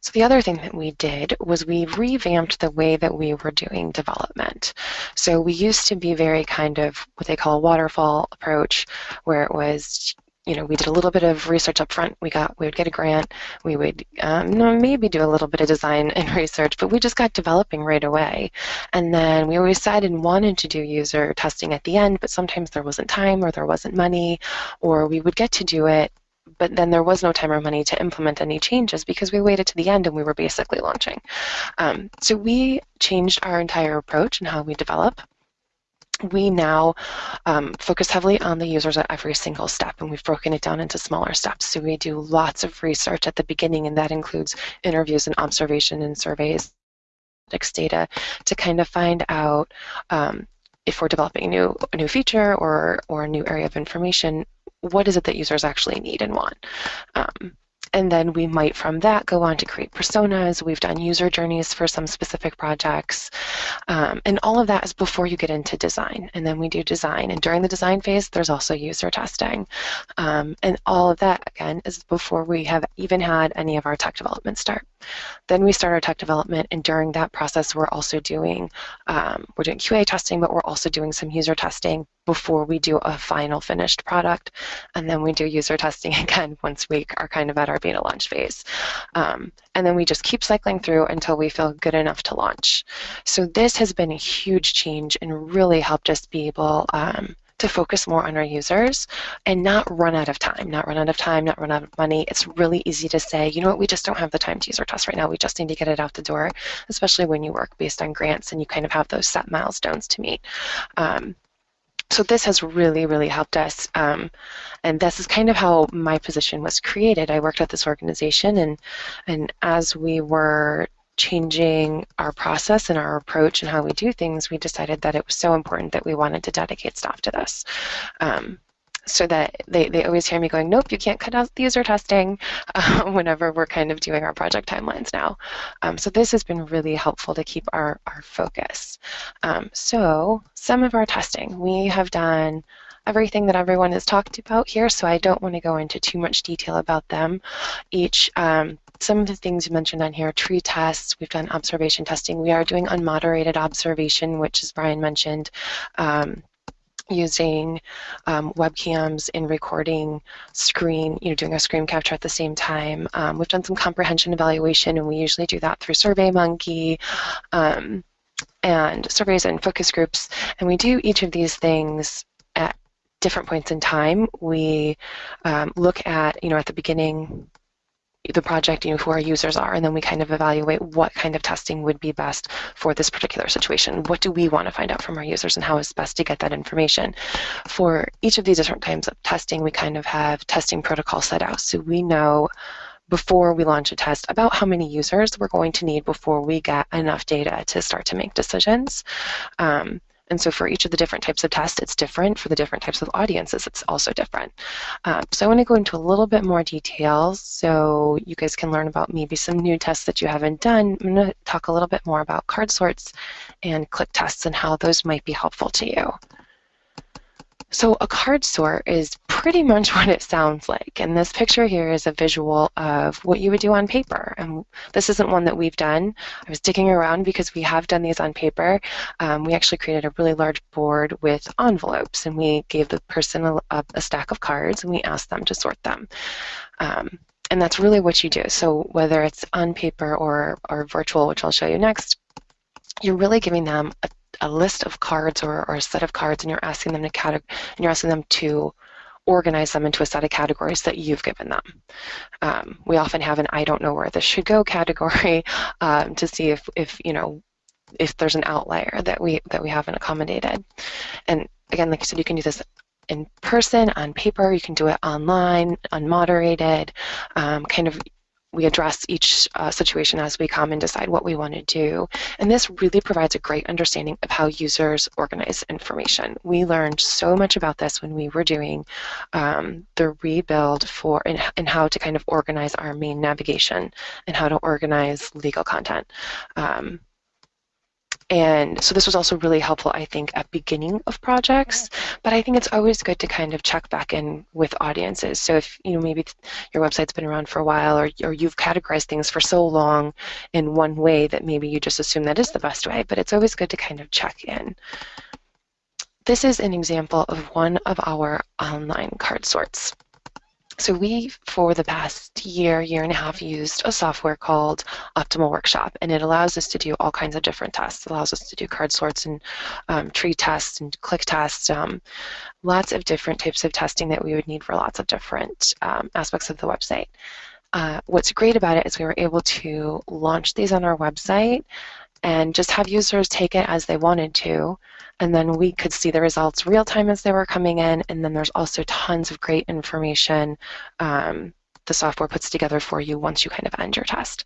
So the other thing that we did was we revamped the way that we were doing development. So we used to be very kind of what they call a waterfall approach, where it was you know, we did a little bit of research up front. We got, we would get a grant. We would um, maybe do a little bit of design and research, but we just got developing right away. And then we always decided and wanted to do user testing at the end, but sometimes there wasn't time or there wasn't money, or we would get to do it but then there was no time or money to implement any changes because we waited to the end and we were basically launching. Um, so we changed our entire approach and how we develop. We now um, focus heavily on the users at every single step, and we've broken it down into smaller steps. So we do lots of research at the beginning, and that includes interviews and observation and surveys, data, to kind of find out um, if we're developing a new a new feature or or a new area of information, what is it that users actually need and want. Um, and then we might from that go on to create personas. We've done user journeys for some specific projects. Um, and all of that is before you get into design. And then we do design. And during the design phase, there's also user testing. Um, and all of that, again, is before we have even had any of our tech development start. Then we start our tech development, and during that process, we're also doing um, we're doing QA testing, but we're also doing some user testing before we do a final finished product, and then we do user testing again once we are kind of at our beta launch phase, um, and then we just keep cycling through until we feel good enough to launch. So this has been a huge change and really helped us be able. Um, to focus more on our users and not run out of time, not run out of time, not run out of money. It's really easy to say, you know what, we just don't have the time to use our test right now. We just need to get it out the door, especially when you work based on grants and you kind of have those set milestones to meet. Um, so this has really, really helped us. Um, and this is kind of how my position was created. I worked at this organization, and and as we were changing our process and our approach and how we do things, we decided that it was so important that we wanted to dedicate staff to this. Um, so that they, they always hear me going, nope, you can't cut out the user testing uh, whenever we're kind of doing our project timelines now. Um, so this has been really helpful to keep our, our focus. Um, so some of our testing, we have done everything that everyone has talked about here, so I don't want to go into too much detail about them. Each um, some of the things you mentioned on here, tree tests, we've done observation testing. We are doing unmoderated observation, which as Brian mentioned, um, using um, webcams in recording screen, you know, doing a screen capture at the same time. Um, we've done some comprehension evaluation, and we usually do that through SurveyMonkey um, and surveys and focus groups. And we do each of these things at different points in time. We um, look at, you know, at the beginning the project, you know, who our users are, and then we kind of evaluate what kind of testing would be best for this particular situation. What do we want to find out from our users and how is best to get that information? For each of these different kinds of testing, we kind of have testing protocols set out. So we know before we launch a test about how many users we're going to need before we get enough data to start to make decisions. Um, and so for each of the different types of tests, it's different. For the different types of audiences, it's also different. Um, so I want to go into a little bit more details so you guys can learn about maybe some new tests that you haven't done. I'm going to talk a little bit more about card sorts and click tests and how those might be helpful to you. So a card sort is pretty much what it sounds like. And this picture here is a visual of what you would do on paper. And this isn't one that we've done. I was digging around because we have done these on paper. Um, we actually created a really large board with envelopes and we gave the person a, a stack of cards and we asked them to sort them. Um, and that's really what you do. So whether it's on paper or, or virtual, which I'll show you next, you're really giving them a a list of cards or, or a set of cards and you're asking them to categ- and you're asking them to organize them into a set of categories that you've given them. Um, we often have an I don't know where this should go category um, to see if, if you know if there's an outlier that we that we haven't accommodated. And again, like I said, you can do this in person, on paper, you can do it online, unmoderated, um, kind of we address each uh, situation as we come and decide what we want to do. And this really provides a great understanding of how users organize information. We learned so much about this when we were doing um, the rebuild for and, and, how to kind of organize our main navigation and how to organize legal content. Um, and so this was also really helpful, I think, at beginning of projects. But I think it's always good to kind of check back in with audiences. So if you know maybe your website's been around for a while, or or you've categorized things for so long in one way that maybe you just assume that is the best way. But it's always good to kind of check in. This is an example of one of our online card sorts. So we, for the past year, year and a half, used a software called Optimal Workshop, and it allows us to do all kinds of different tests. It allows us to do card sorts and um, tree tests and click tests, um, lots of different types of testing that we would need for lots of different um, aspects of the website. Uh, what's great about it is we were able to launch these on our website and just have users take it as they wanted to. And then we could see the results real time as they were coming in. And then there's also tons of great information um, the software puts together for you once you kind of end your test.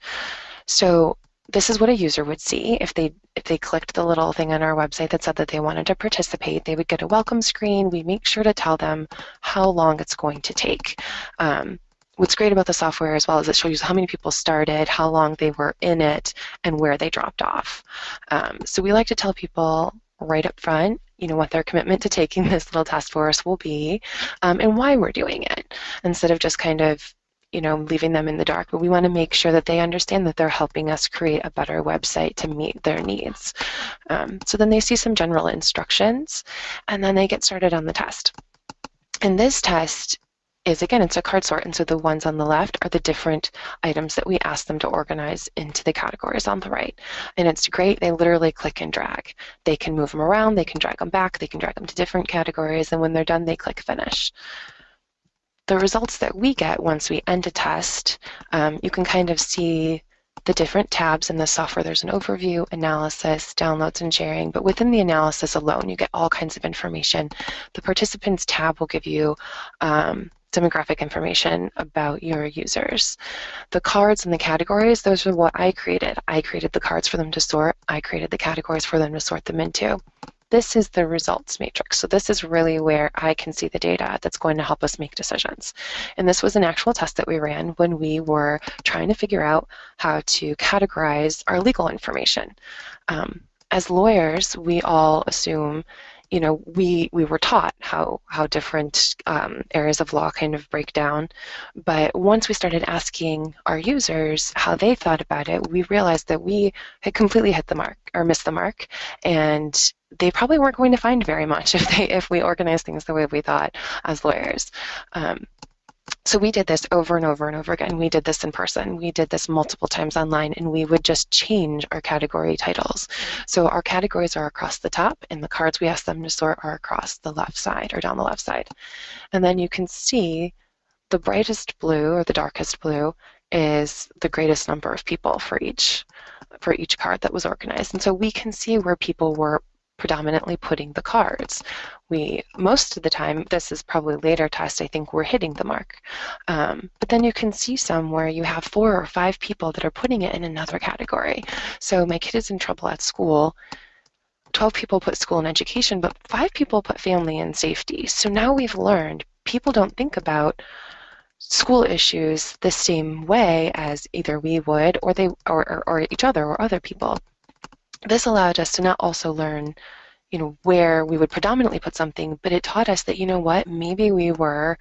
So this is what a user would see if they if they clicked the little thing on our website that said that they wanted to participate. They would get a welcome screen. We make sure to tell them how long it's going to take. Um, what's great about the software as well is it shows you how many people started, how long they were in it, and where they dropped off. Um, so we like to tell people right up front, you know, what their commitment to taking this little task force will be, um, and why we're doing it, instead of just kind of you know, leaving them in the dark, but we want to make sure that they understand that they're helping us create a better website to meet their needs. Um, so then they see some general instructions, and then they get started on the test. And this test is again, it's a card sort, and so the ones on the left are the different items that we ask them to organize into the categories on the right. And it's great, they literally click and drag. They can move them around, they can drag them back, they can drag them to different categories, and when they're done, they click finish. The results that we get once we end a test, um, you can kind of see the different tabs in the software. There's an overview, analysis, downloads, and sharing. But within the analysis alone, you get all kinds of information. The participants tab will give you um, demographic information about your users. The cards and the categories, those are what I created. I created the cards for them to sort. I created the categories for them to sort them into. This is the results matrix. So this is really where I can see the data that's going to help us make decisions. And this was an actual test that we ran when we were trying to figure out how to categorize our legal information. Um, as lawyers, we all assume you know, we we were taught how how different um, areas of law kind of break down, but once we started asking our users how they thought about it, we realized that we had completely hit the mark or missed the mark, and they probably weren't going to find very much if they if we organized things the way we thought as lawyers. Um, so we did this over and over and over again. We did this in person. We did this multiple times online, and we would just change our category titles. So our categories are across the top, and the cards we ask them to sort are across the left side or down the left side. And then you can see the brightest blue or the darkest blue is the greatest number of people for each for each card that was organized. And so we can see where people were predominantly putting the cards. We, most of the time, this is probably later test, I think we're hitting the mark. Um, but then you can see some where you have four or five people that are putting it in another category. So my kid is in trouble at school. 12 people put school and education, but five people put family and safety. So now we've learned people don't think about school issues the same way as either we would or they or, or, or each other or other people this allowed us to not also learn you know where we would predominantly put something but it taught us that you know what maybe we were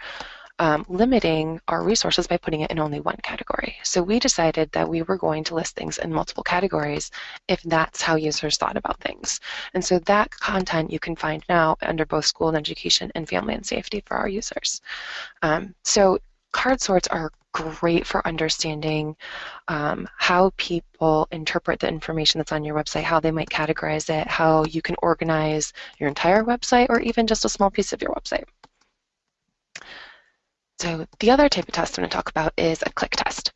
um, limiting our resources by putting it in only one category. So we decided that we were going to list things in multiple categories if that's how users thought about things. And so that content you can find now under both school and education and family and safety for our users. Um, so card sorts are great for understanding um, how people interpret the information that's on your website, how they might categorize it, how you can organize your entire website or even just a small piece of your website. So the other type of test I'm going to talk about is a click test.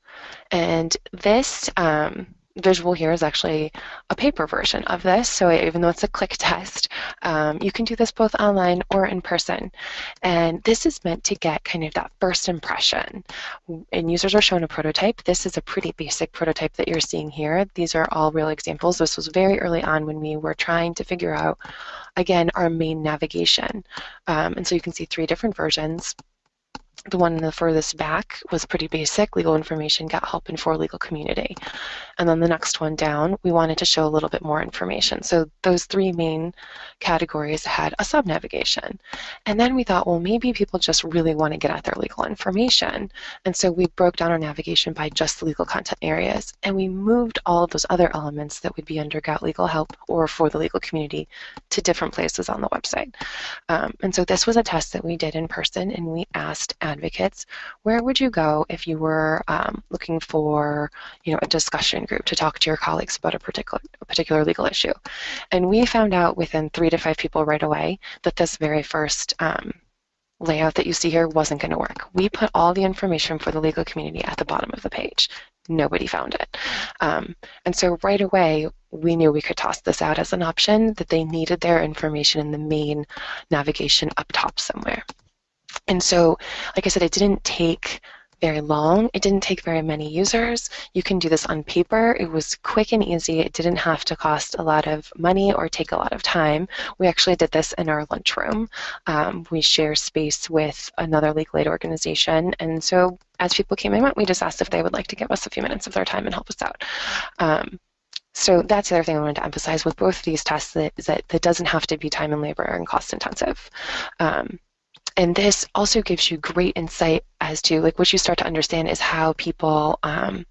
And this um, visual here is actually a paper version of this. So even though it's a click test, um, you can do this both online or in person. And this is meant to get kind of that first impression. And users are shown a prototype. This is a pretty basic prototype that you're seeing here. These are all real examples. This was very early on when we were trying to figure out, again, our main navigation. Um, and so you can see three different versions. The one in the furthest back was pretty basic, legal information, get help, and for legal community. And then the next one down, we wanted to show a little bit more information. So those three main categories had a sub-navigation. And then we thought, well, maybe people just really want to get at their legal information. And so we broke down our navigation by just the legal content areas. And we moved all of those other elements that would be under Get Legal Help or for the legal community to different places on the website. Um, and so this was a test that we did in person, and we asked advocates, where would you go if you were um, looking for you know, a discussion group to talk to your colleagues about a particular, a particular legal issue? And we found out within three to five people right away that this very first um, layout that you see here wasn't going to work. We put all the information for the legal community at the bottom of the page. Nobody found it. Um, and so right away, we knew we could toss this out as an option, that they needed their information in the main navigation up top somewhere. And so, like I said, it didn't take very long. It didn't take very many users. You can do this on paper. It was quick and easy. It didn't have to cost a lot of money or take a lot of time. We actually did this in our lunchroom. Um, we share space with another legal aid organization. And so as people came and went, we just asked if they would like to give us a few minutes of their time and help us out. Um, so that's the other thing I wanted to emphasize with both of these tests that, that, that doesn't have to be time and labor and cost intensive. Um, and this also gives you great insight as to like what you start to understand is how people um,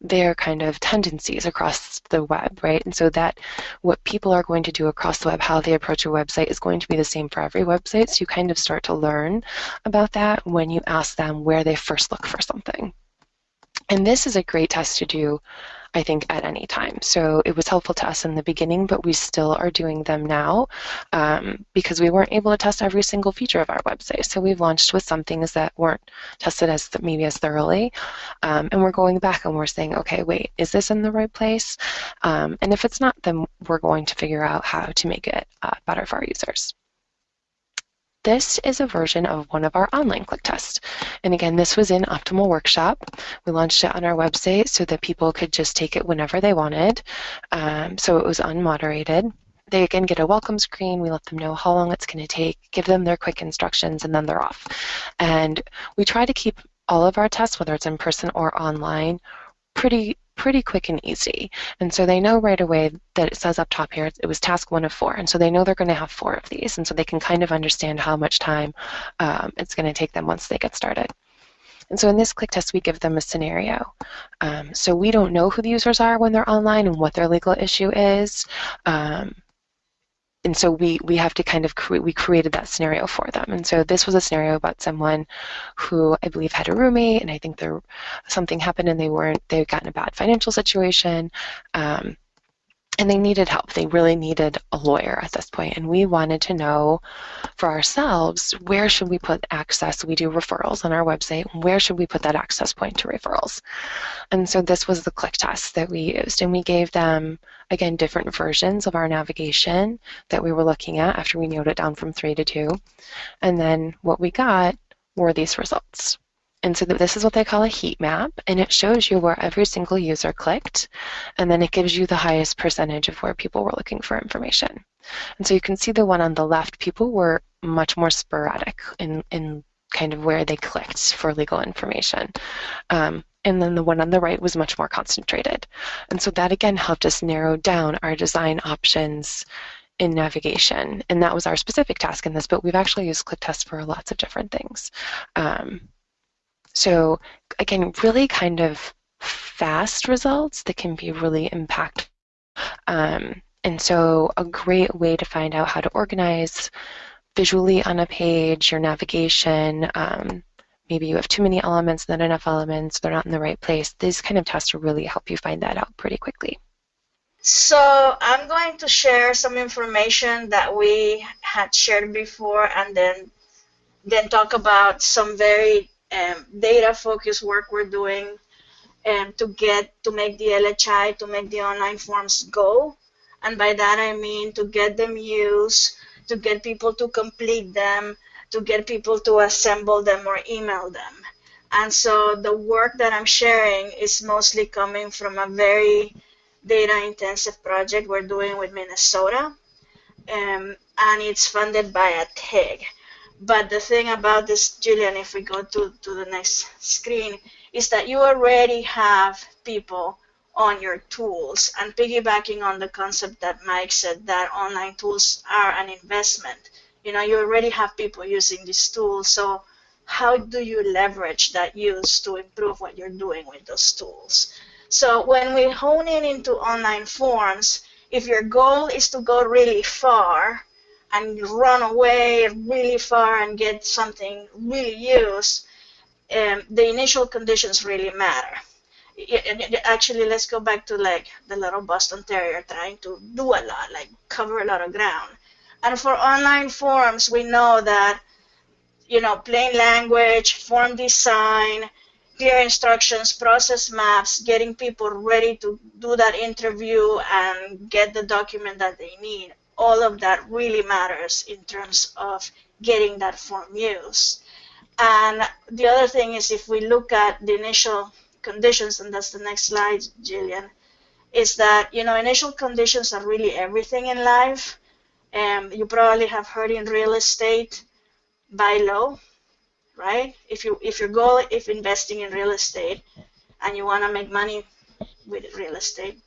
their kind of tendencies across the web, right? And so that what people are going to do across the web, how they approach a website is going to be the same for every website. So you kind of start to learn about that when you ask them where they first look for something. And this is a great test to do I think, at any time. So it was helpful to us in the beginning, but we still are doing them now um, because we weren't able to test every single feature of our website. So we've launched with some things that weren't tested as maybe as thoroughly, um, and we're going back and we're saying, okay, wait, is this in the right place? Um, and if it's not, then we're going to figure out how to make it uh, better for our users. This is a version of one of our online click tests. And again, this was in Optimal Workshop. We launched it on our website so that people could just take it whenever they wanted. Um, so it was unmoderated. They again get a welcome screen. We let them know how long it's going to take, give them their quick instructions, and then they're off. And we try to keep all of our tests, whether it's in person or online, pretty pretty quick and easy. And so they know right away that it says up top here it was task one of four. And so they know they're going to have four of these. And so they can kind of understand how much time um, it's going to take them once they get started. And so in this click test, we give them a scenario. Um, so we don't know who the users are when they're online and what their legal issue is. Um, and so we we have to kind of create we created that scenario for them. And so this was a scenario about someone who i believe had a roommate and i think there something happened and they weren't they got in a bad financial situation. Um, and they needed help. They really needed a lawyer at this point, and we wanted to know for ourselves where should we put access. We do referrals on our website. Where should we put that access point to referrals? And so this was the click test that we used, and we gave them again different versions of our navigation that we were looking at after we narrowed it down from three to two, and then what we got were these results. And so this is what they call a heat map, and it shows you where every single user clicked, and then it gives you the highest percentage of where people were looking for information. And so you can see the one on the left, people were much more sporadic in, in kind of where they clicked for legal information. Um, and then the one on the right was much more concentrated. And so that again helped us narrow down our design options in navigation. And that was our specific task in this, but we've actually used click tests for lots of different things. Um, so again, really kind of fast results that can be really impactful. Um, and so a great way to find out how to organize visually on a page, your navigation, um, maybe you have too many elements, not enough elements, they're not in the right place. These kind of tests will really help you find that out pretty quickly. So I'm going to share some information that we had shared before and then then talk about some very um, data focused work we're doing um, to get to make the LHI to make the online forms go, and by that I mean to get them used, to get people to complete them, to get people to assemble them or email them. And so the work that I'm sharing is mostly coming from a very data intensive project we're doing with Minnesota. Um, and it's funded by a TIG. But the thing about this, Julian, if we go to, to the next screen, is that you already have people on your tools. And piggybacking on the concept that Mike said that online tools are an investment. You know, you already have people using these tools. So how do you leverage that use to improve what you're doing with those tools? So when we hone in into online forms, if your goal is to go really far and run away really far and get something really used, um, the initial conditions really matter. actually, let's go back to like the little Boston Terrier trying to do a lot, like cover a lot of ground. And for online forms, we know that, you know, plain language, form design, clear instructions, process maps, getting people ready to do that interview and get the document that they need. All of that really matters in terms of getting that form used. And the other thing is if we look at the initial conditions, and that's the next slide, Jillian, is that, you know, initial conditions are really everything in life. And you probably have heard in real estate, buy low, right? If you if your goal if investing in real estate and you want to make money with real estate,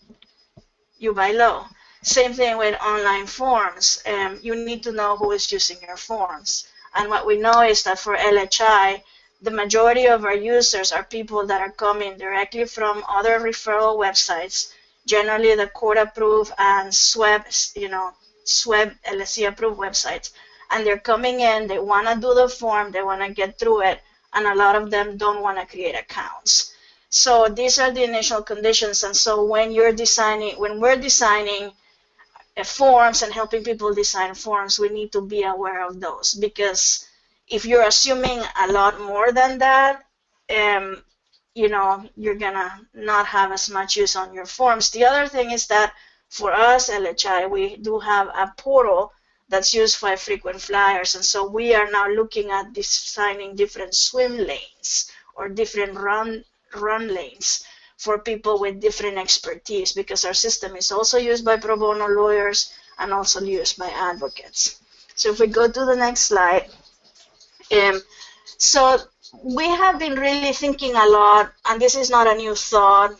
you buy low. Same thing with online forms. Um, you need to know who is using your forms. And what we know is that for LHI, the majority of our users are people that are coming directly from other referral websites, generally the court approved and SWEB, you know, SWEB LSC approved websites and they're coming in, they want to do the form, they want to get through it, and a lot of them don't want to create accounts. So these are the initial conditions, and so when you're designing, when we're designing forms and helping people design forms, we need to be aware of those because if you're assuming a lot more than that, um, you know, you're gonna not have as much use on your forms. The other thing is that for us, LHI, we do have a portal that's used by frequent flyers. And so we are now looking at designing different swim lanes or different run, run lanes for people with different expertise because our system is also used by pro bono lawyers and also used by advocates. So if we go to the next slide. Um, so we have been really thinking a lot, and this is not a new thought,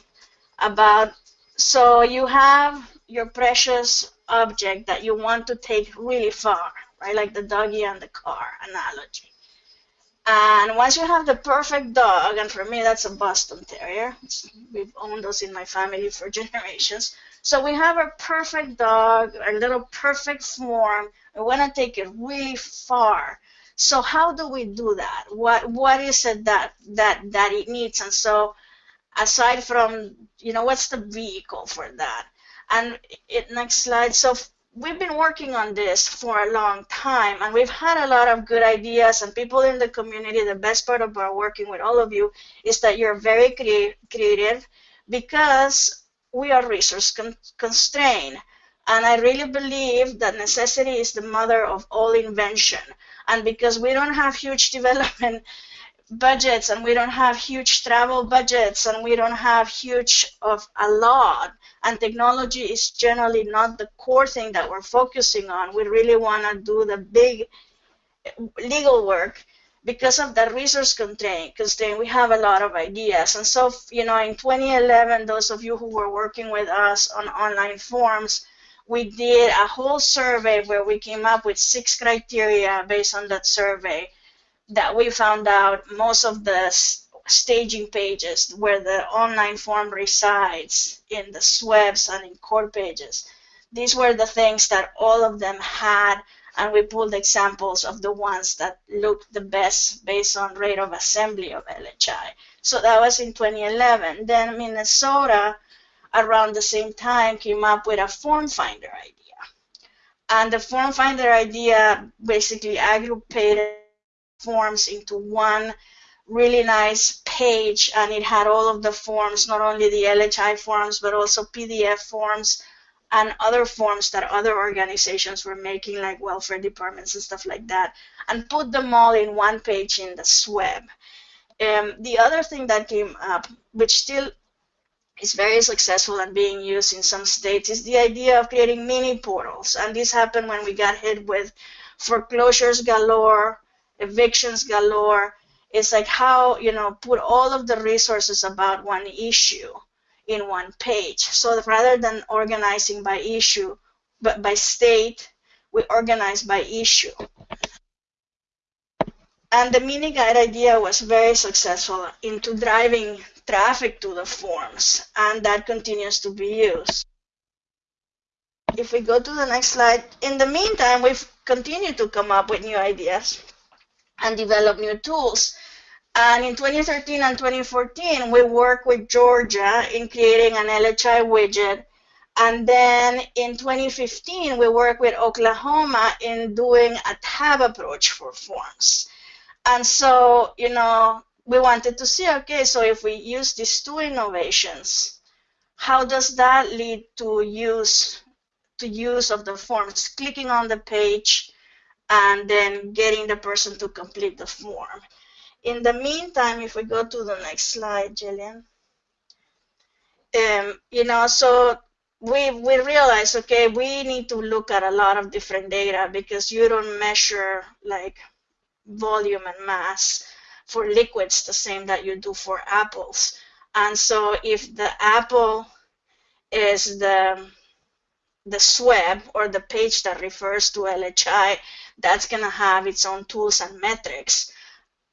about, so you have your precious object that you want to take really far, right? Like the doggy and the car analogy. And once you have the perfect dog, and for me that's a Boston Terrier, we've owned those in my family for generations. So we have our perfect dog, our little perfect form. We want to take it really far. So how do we do that? What what is it that that that it needs? And so aside from you know what's the vehicle for that? And it, next slide. So we've been working on this for a long time and we've had a lot of good ideas and people in the community the best part about working with all of you is that you're very crea creative because we are resource con constrained. And i really believe that necessity is the mother of all invention. And because we don't have huge development budgets and we don't have huge travel budgets and we don't have huge of a lot. And technology is generally not the core thing that we're focusing on. We really want to do the big eh, legal work because of the resource constraint, constraint. We have a lot of ideas. And so you know in 2011 those of you who were working with us on online forms we did a whole survey where we came up with six criteria based on that survey that we found out most of the staging pages where the online form resides in the SWEBs and in core pages. These were the things that all of them had and we pulled examples of the ones that looked the best based on rate of assembly of LHI. So that was in 2011. Then Minnesota, around the same time, came up with a form finder idea. And the form finder idea basically aggregated forms into one really nice page and it had all of the forms, not only the LHI forms, but also PDF forms and other forms that other organizations were making, like welfare departments and stuff like that, and put them all in one page in the SWEB. Um, the other thing that came up, which still is very successful and being used in some states, is the idea of creating mini portals. And this happened when we got hit with foreclosures galore, evictions galore. It's like how, you know, put all of the resources about one issue in one page. So rather than organizing by issue, but by state, we organize by issue. And the mini guide idea was very successful into driving traffic to the forms, and that continues to be used. If we go to the next slide, in the meantime, we've continued to come up with new ideas and develop new tools. And in 2013 and 2014, we worked with Georgia in creating an LHI widget. And then in 2015, we worked with Oklahoma in doing a tab approach for forms. And so, you know, we wanted to see, okay, so if we use these two innovations, how does that lead to use to use of the forms, clicking on the page and then getting the person to complete the form. In the meantime, if we go to the next slide, Jillian, um, you know, so we we realize, okay, we need to look at a lot of different data because you don't measure like volume and mass for liquids the same that you do for apples. And so if the apple is the the SWEB or the page that refers to LHI, that's going to have its own tools and metrics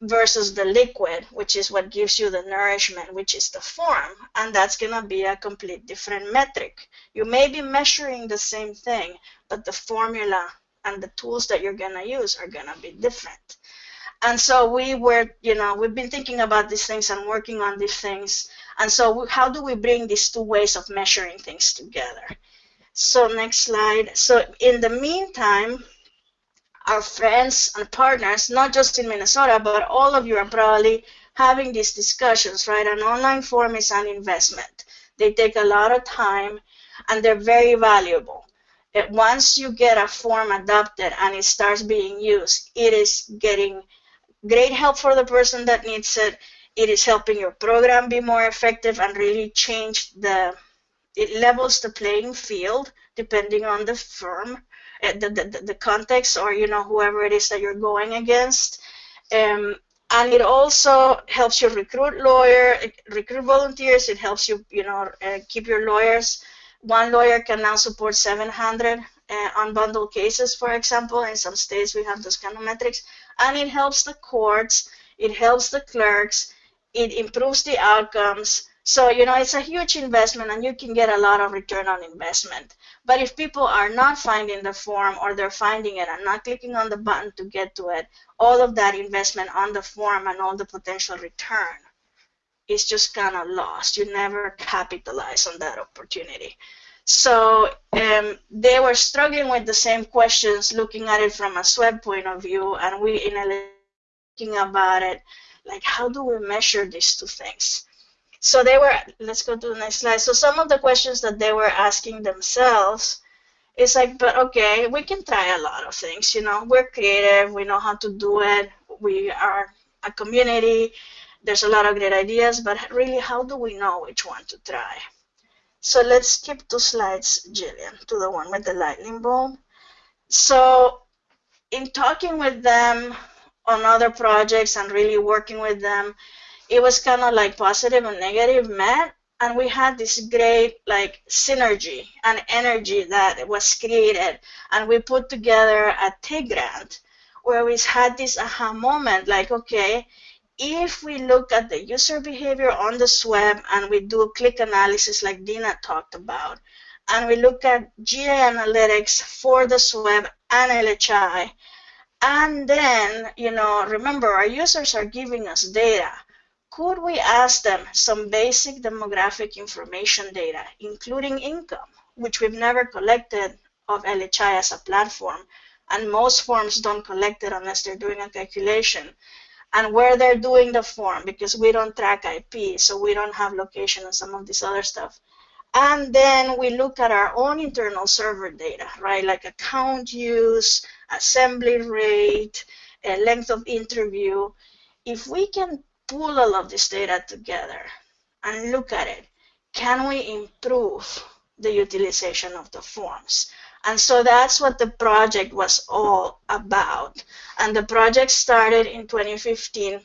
versus the liquid, which is what gives you the nourishment, which is the form, and that's going to be a complete different metric. You may be measuring the same thing, but the formula and the tools that you're going to use are going to be different. And so we were, you know, we've been thinking about these things and working on these things. And so how do we bring these two ways of measuring things together? So next slide. So in the meantime, our friends and partners, not just in Minnesota, but all of you are probably having these discussions, right? An online form is an investment. They take a lot of time and they're very valuable. It, once you get a form adopted and it starts being used, it is getting great help for the person that needs it. It is helping your program be more effective and really change the, it levels the playing field depending on the firm, the, the, the context or, you know, whoever it is that you're going against. Um, and it also helps you recruit lawyer, recruit volunteers. It helps you, you know, uh, keep your lawyers. One lawyer can now support 700 uh, unbundled cases, for example. In some states, we have those kind of metrics and it helps the courts, it helps the clerks, it improves the outcomes. So, you know, it's a huge investment and you can get a lot of return on investment. But if people are not finding the form or they're finding it and not clicking on the button to get to it, all of that investment on the form and all the potential return is just kind of lost. You never capitalize on that opportunity. So um, they were struggling with the same questions, looking at it from a SWEB point of view, and we in a thinking about it, like how do we measure these two things? So they were, let's go to the next slide. So some of the questions that they were asking themselves is like, but okay, we can try a lot of things, you know, we're creative, we know how to do it, we are a community, there's a lot of great ideas, but really, how do we know which one to try? So let's skip two slides, Jillian, to the one with the lightning bolt. So in talking with them on other projects and really working with them, it was kind of like positive and negative met and we had this great like synergy and energy that was created and we put together a TIG grant where we had this aha moment like okay if we look at the user behavior on the SWEB and we do click analysis like Dina talked about, and we look at GA analytics for the SWEB and LHI, and then, you know, remember our users are giving us data. Could we ask them some basic demographic information data, including income, which we've never collected of LHI as a platform, and most forms don't collect it unless they're doing a calculation and where they're doing the form because we don't track IP, so we don't have location and some of this other stuff. And then we look at our own internal server data, right? Like account use, assembly rate, length of interview. If we can pull all of this data together and look at it, can we improve the utilization of the forms? And so that's what the project was all about. And the project started in 2015,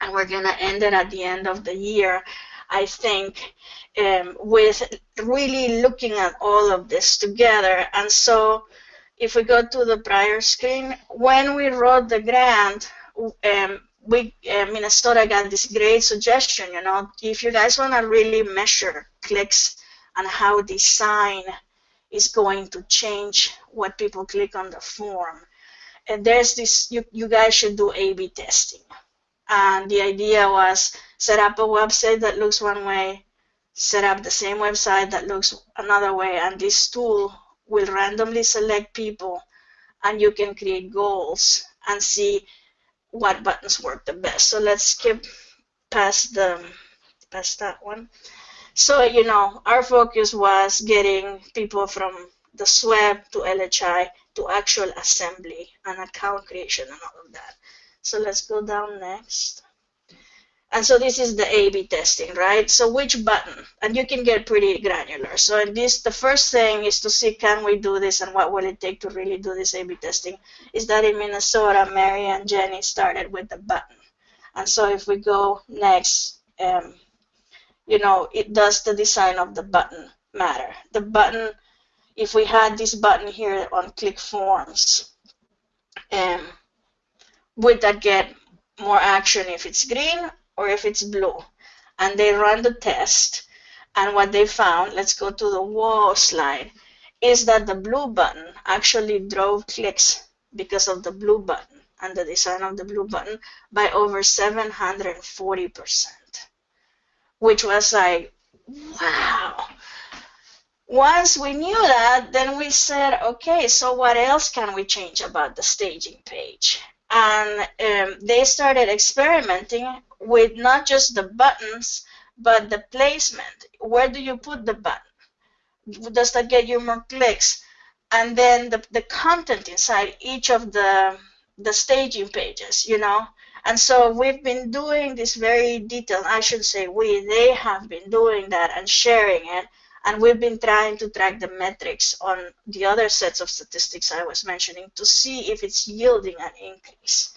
and we're going to end it at the end of the year, I think, um, with really looking at all of this together. And so if we go to the prior screen, when we wrote the grant, um, we uh, Minnesota got this great suggestion. You know, if you guys want to really measure clicks and how design is going to change what people click on the form, and there's this. You you guys should do A/B testing. And the idea was set up a website that looks one way, set up the same website that looks another way, and this tool will randomly select people, and you can create goals and see what buttons work the best. So let's skip past the past that one. So you know, our focus was getting people from the SWEB to LHI to actual assembly and account creation and all of that. So let's go down next. And so this is the A-B testing, right? So which button? And you can get pretty granular. So in this, the first thing is to see can we do this and what will it take to really do this A-B testing? Is that in Minnesota, Mary and Jenny started with the button. And so if we go next, um, you know, it does the design of the button matter. The button, if we had this button here on click forms, um, would that get more action if it's green or if it's blue. And they run the test. And what they found, let's go to the wall slide, is that the blue button actually drove clicks because of the blue button and the design of the blue button by over 740%, which was like, wow. Once we knew that, then we said, okay, so what else can we change about the staging page? And um, they started experimenting with not just the buttons, but the placement. Where do you put the button? Does that get you more clicks? And then the, the content inside each of the, the staging pages, you know? And so we've been doing this very detailed, I should say we, they have been doing that and sharing it. And we've been trying to track the metrics on the other sets of statistics I was mentioning to see if it's yielding an increase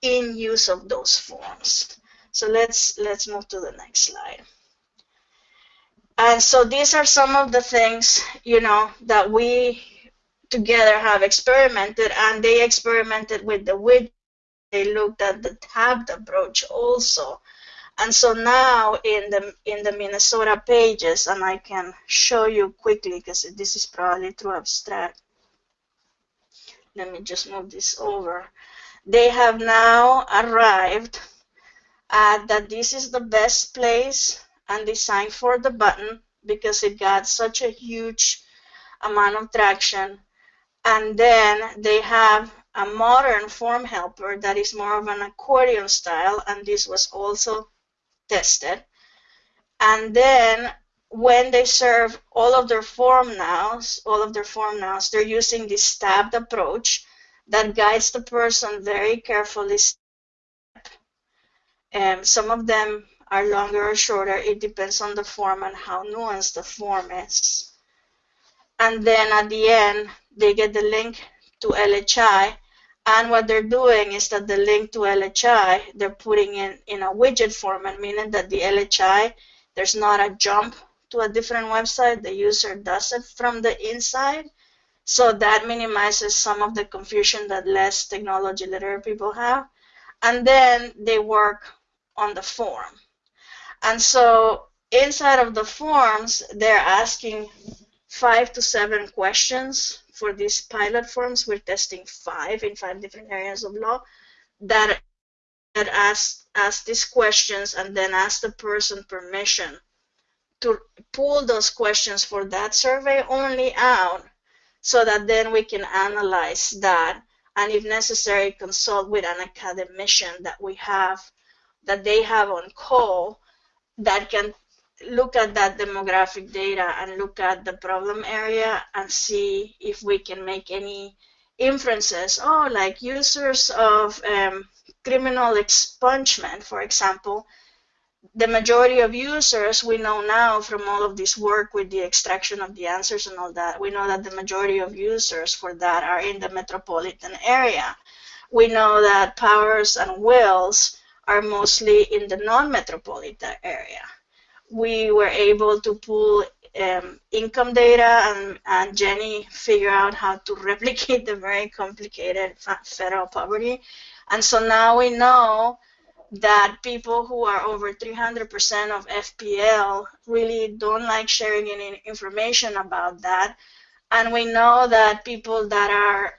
in use of those forms. So let's let's move to the next slide. And so these are some of the things, you know, that we together have experimented and they experimented with the widget. They looked at the tabbed approach also. And so now in the in the Minnesota pages, and I can show you quickly because this is probably too abstract. Let me just move this over. They have now arrived that this is the best place and design for the button because it got such a huge amount of traction. And then they have a modern form helper that is more of an accordion style, and this was also tested. And then when they serve all of their form nows, all of their form nows, they're using this tabbed approach that guides the person very carefully um, some of them are longer or shorter. It depends on the form and how nuanced the form is. And then at the end, they get the link to LHI. And what they're doing is that the link to LHI, they're putting in in a widget format, meaning that the LHI, there's not a jump to a different website. The user does it from the inside. So that minimizes some of the confusion that less technology literate people have. And then they work on the form. And so inside of the forms, they're asking five to seven questions for these pilot forms. We're testing five in five different areas of law that, that ask, ask these questions and then ask the person permission to pull those questions for that survey only out so that then we can analyze that and if necessary, consult with an academician that we have, that they have on call that can look at that demographic data and look at the problem area and see if we can make any inferences. Oh, like users of um, criminal expungement, for example, the majority of users we know now from all of this work with the extraction of the answers and all that, we know that the majority of users for that are in the metropolitan area. We know that powers and wills are mostly in the non-metropolitan area we were able to pull um, income data and, and Jenny figure out how to replicate the very complicated federal poverty. And so now we know that people who are over 300% of FPL really don't like sharing any information about that. And we know that people that are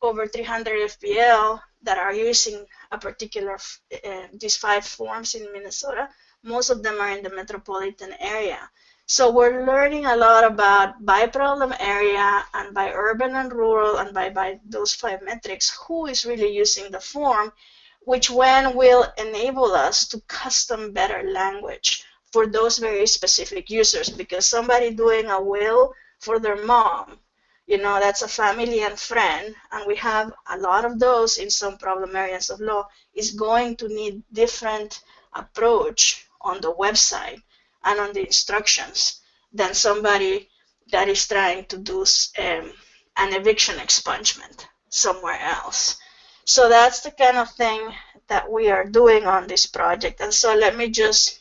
over 300 FPL that are using a particular, uh, these five forms in Minnesota, most of them are in the metropolitan area. So we're learning a lot about by problem area and by urban and rural and by, by those five metrics, who is really using the form, which when will enable us to custom better language for those very specific users because somebody doing a will for their mom, you know, that's a family and friend, and we have a lot of those in some problem areas of law, is going to need different approach on the website and on the instructions than somebody that is trying to do um, an eviction expungement somewhere else. So that's the kind of thing that we are doing on this project. And so let me just,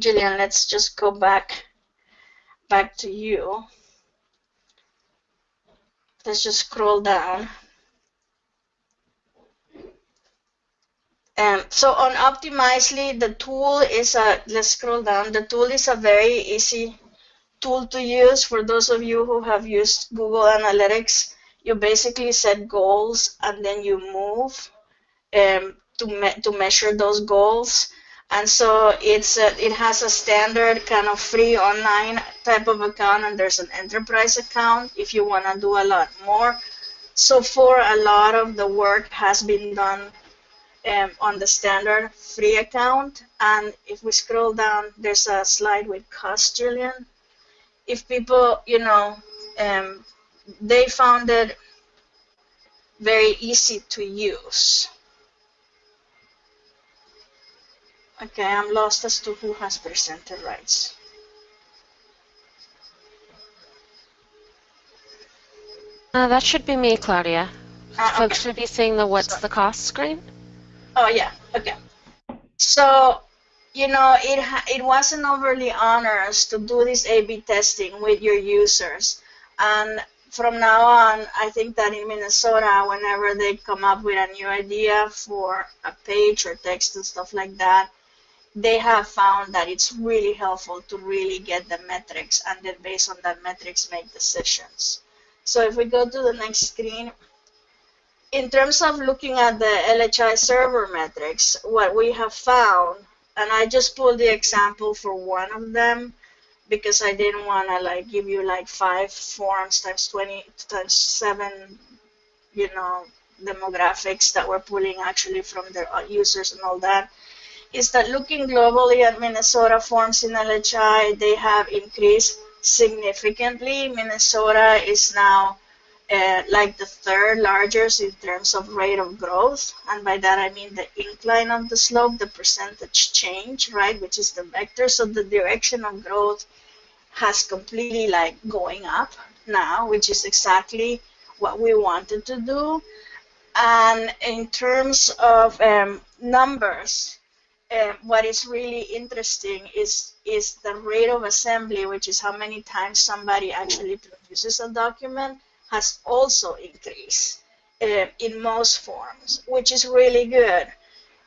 Jillian, let's just go back back to you. Let's just scroll down. Um, so on Optimizely, the tool is a, let's scroll down, the tool is a very easy tool to use for those of you who have used Google Analytics. You basically set goals and then you move um, to, me to measure those goals. And so it's a, it has a standard kind of free online type of account and there's an enterprise account if you want to do a lot more. So for a lot of the work has been done um, on the standard free account. And if we scroll down, there's a slide with cost, Julian. If people, you know, um, they found it very easy to use. Okay, I'm lost as to who has presented rights. Uh, that should be me, Claudia. Uh, Folks okay. should be seeing the what's the cost screen. Oh yeah, okay. So, you know, it it wasn't overly onerous to do this A/B testing with your users, and from now on, I think that in Minnesota, whenever they come up with a new idea for a page or text and stuff like that, they have found that it's really helpful to really get the metrics and then based on that metrics make decisions. So if we go to the next screen, in terms of looking at the LHI server metrics, what we have found, and I just pulled the example for one of them because I didn't want to like give you like five forms times 20 times seven, you know, demographics that we're pulling actually from their uh, users and all that, is that looking globally at Minnesota forms in LHI, they have increased significantly. Minnesota is now uh, like the third largest in terms of rate of growth. And by that I mean the incline of the slope, the percentage change, right, which is the vector. So the direction of growth has completely like going up now, which is exactly what we wanted to do. And in terms of um, numbers, uh, what is really interesting is is the rate of assembly, which is how many times somebody actually produces a document has also increased uh, in most forms, which is really good.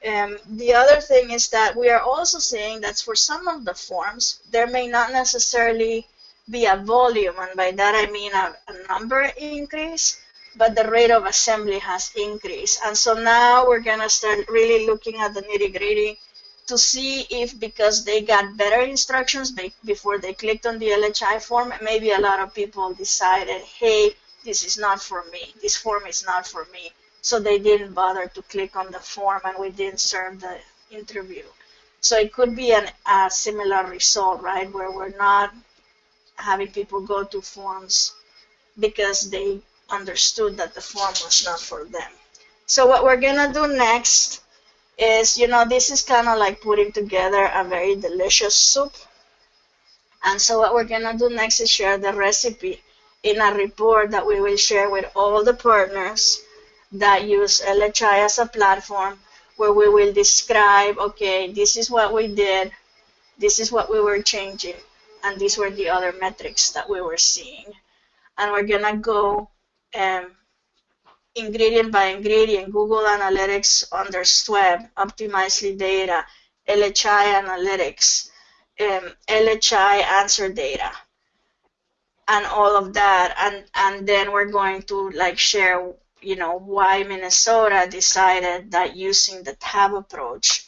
Um, the other thing is that we are also seeing that for some of the forms, there may not necessarily be a volume, and by that I mean a, a number increase, but the rate of assembly has increased. And so now we're going to start really looking at the nitty gritty to see if because they got better instructions before they clicked on the LHI form, maybe a lot of people decided, hey, this is not for me. This form is not for me. So they didn't bother to click on the form and we didn't serve the interview. So it could be an, a similar result, right, where we're not having people go to forms because they understood that the form was not for them. So what we're going to do next is, you know, this is kind of like putting together a very delicious soup. And so what we're going to do next is share the recipe in a report that we will share with all the partners that use LHI as a platform where we will describe, okay, this is what we did, this is what we were changing, and these were the other metrics that we were seeing. And we're going to go um, ingredient by ingredient, Google Analytics under SWEB, Optimizely data, LHI Analytics, um, LHI answer data, and all of that. And, and then we're going to like share, you know, why Minnesota decided that using the tab approach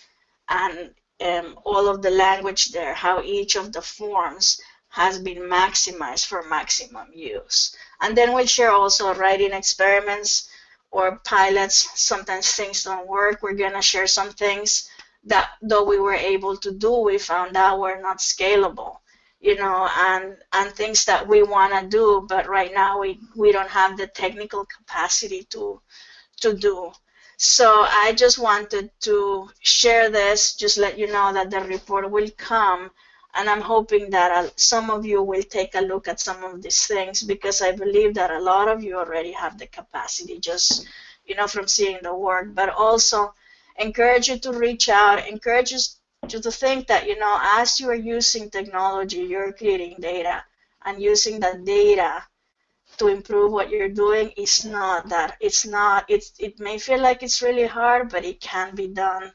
and um, all of the language there, how each of the forms has been maximized for maximum use. And then we'll share also writing experiments or pilots. Sometimes things don't work. We're going to share some things that though we were able to do, we found out were not scalable, you know, and, and things that we want to do, but right now we, we don't have the technical capacity to, to do. So I just wanted to share this, just let you know that the report will come and I'm hoping that uh, some of you will take a look at some of these things because I believe that a lot of you already have the capacity just, you know, from seeing the work, but also encourage you to reach out, encourage you to think that, you know, as you are using technology, you're creating data. And using that data to improve what you're doing is not that it's not it's it may feel like it's really hard but it can be done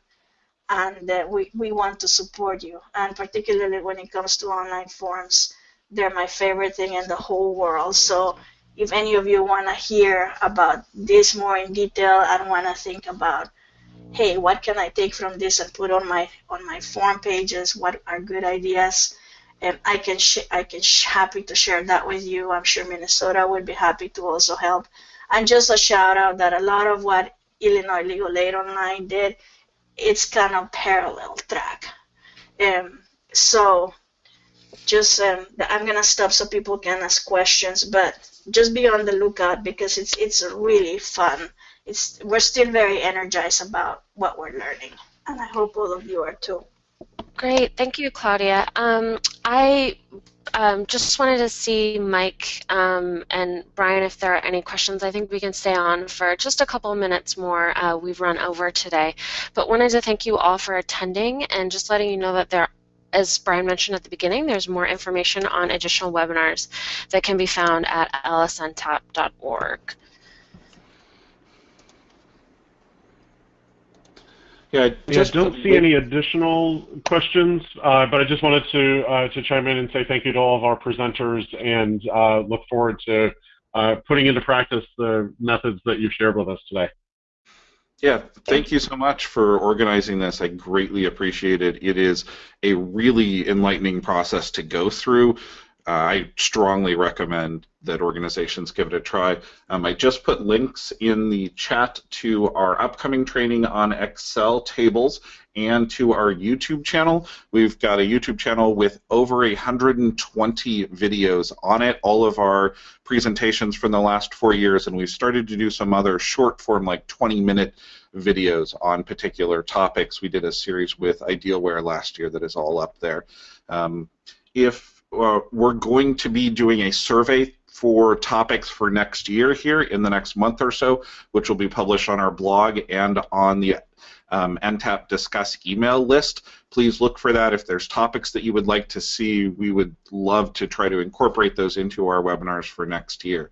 and uh, we, we want to support you. And particularly when it comes to online forums, they're my favorite thing in the whole world. So if any of you want to hear about this more in detail and want to think about, hey, what can I take from this and put on my on my forum pages? What are good ideas? And I can I can happy to share that with you. I'm sure Minnesota would be happy to also help. And just a shout out that a lot of what Illinois Legal Aid Online did it's kind of parallel track. Um, so just um, I'm gonna stop so people can ask questions, but just be on the lookout because it's it's really fun. It's we're still very energized about what we're learning, and I hope all of you are too. Great, thank you, Claudia. Um, I um, just wanted to see Mike um, and Brian if there are any questions. I think we can stay on for just a couple minutes more. Uh, we've run over today. But wanted to thank you all for attending and just letting you know that there as Brian mentioned at the beginning, there's more information on additional webinars that can be found at lsntap.org. Yeah, I just yeah, don't see any additional questions, uh, but I just wanted to uh, to chime in and say thank you to all of our presenters and uh, look forward to uh, putting into practice the methods that you've shared with us today. Yeah, thank you so much for organizing this. I greatly appreciate it. It is a really enlightening process to go through. Uh, I strongly recommend that organizations give it a try. Um, I just put links in the chat to our upcoming training on Excel tables and to our YouTube channel. We've got a YouTube channel with over 120 videos on it, all of our presentations from the last four years, and we've started to do some other short form, like 20 minute videos on particular topics. We did a series with Idealware last year that is all up there. Um, if uh, we're going to be doing a survey for topics for next year here in the next month or so, which will be published on our blog and on the um, NTAP Discuss email list. Please look for that. If there's topics that you would like to see, we would love to try to incorporate those into our webinars for next year.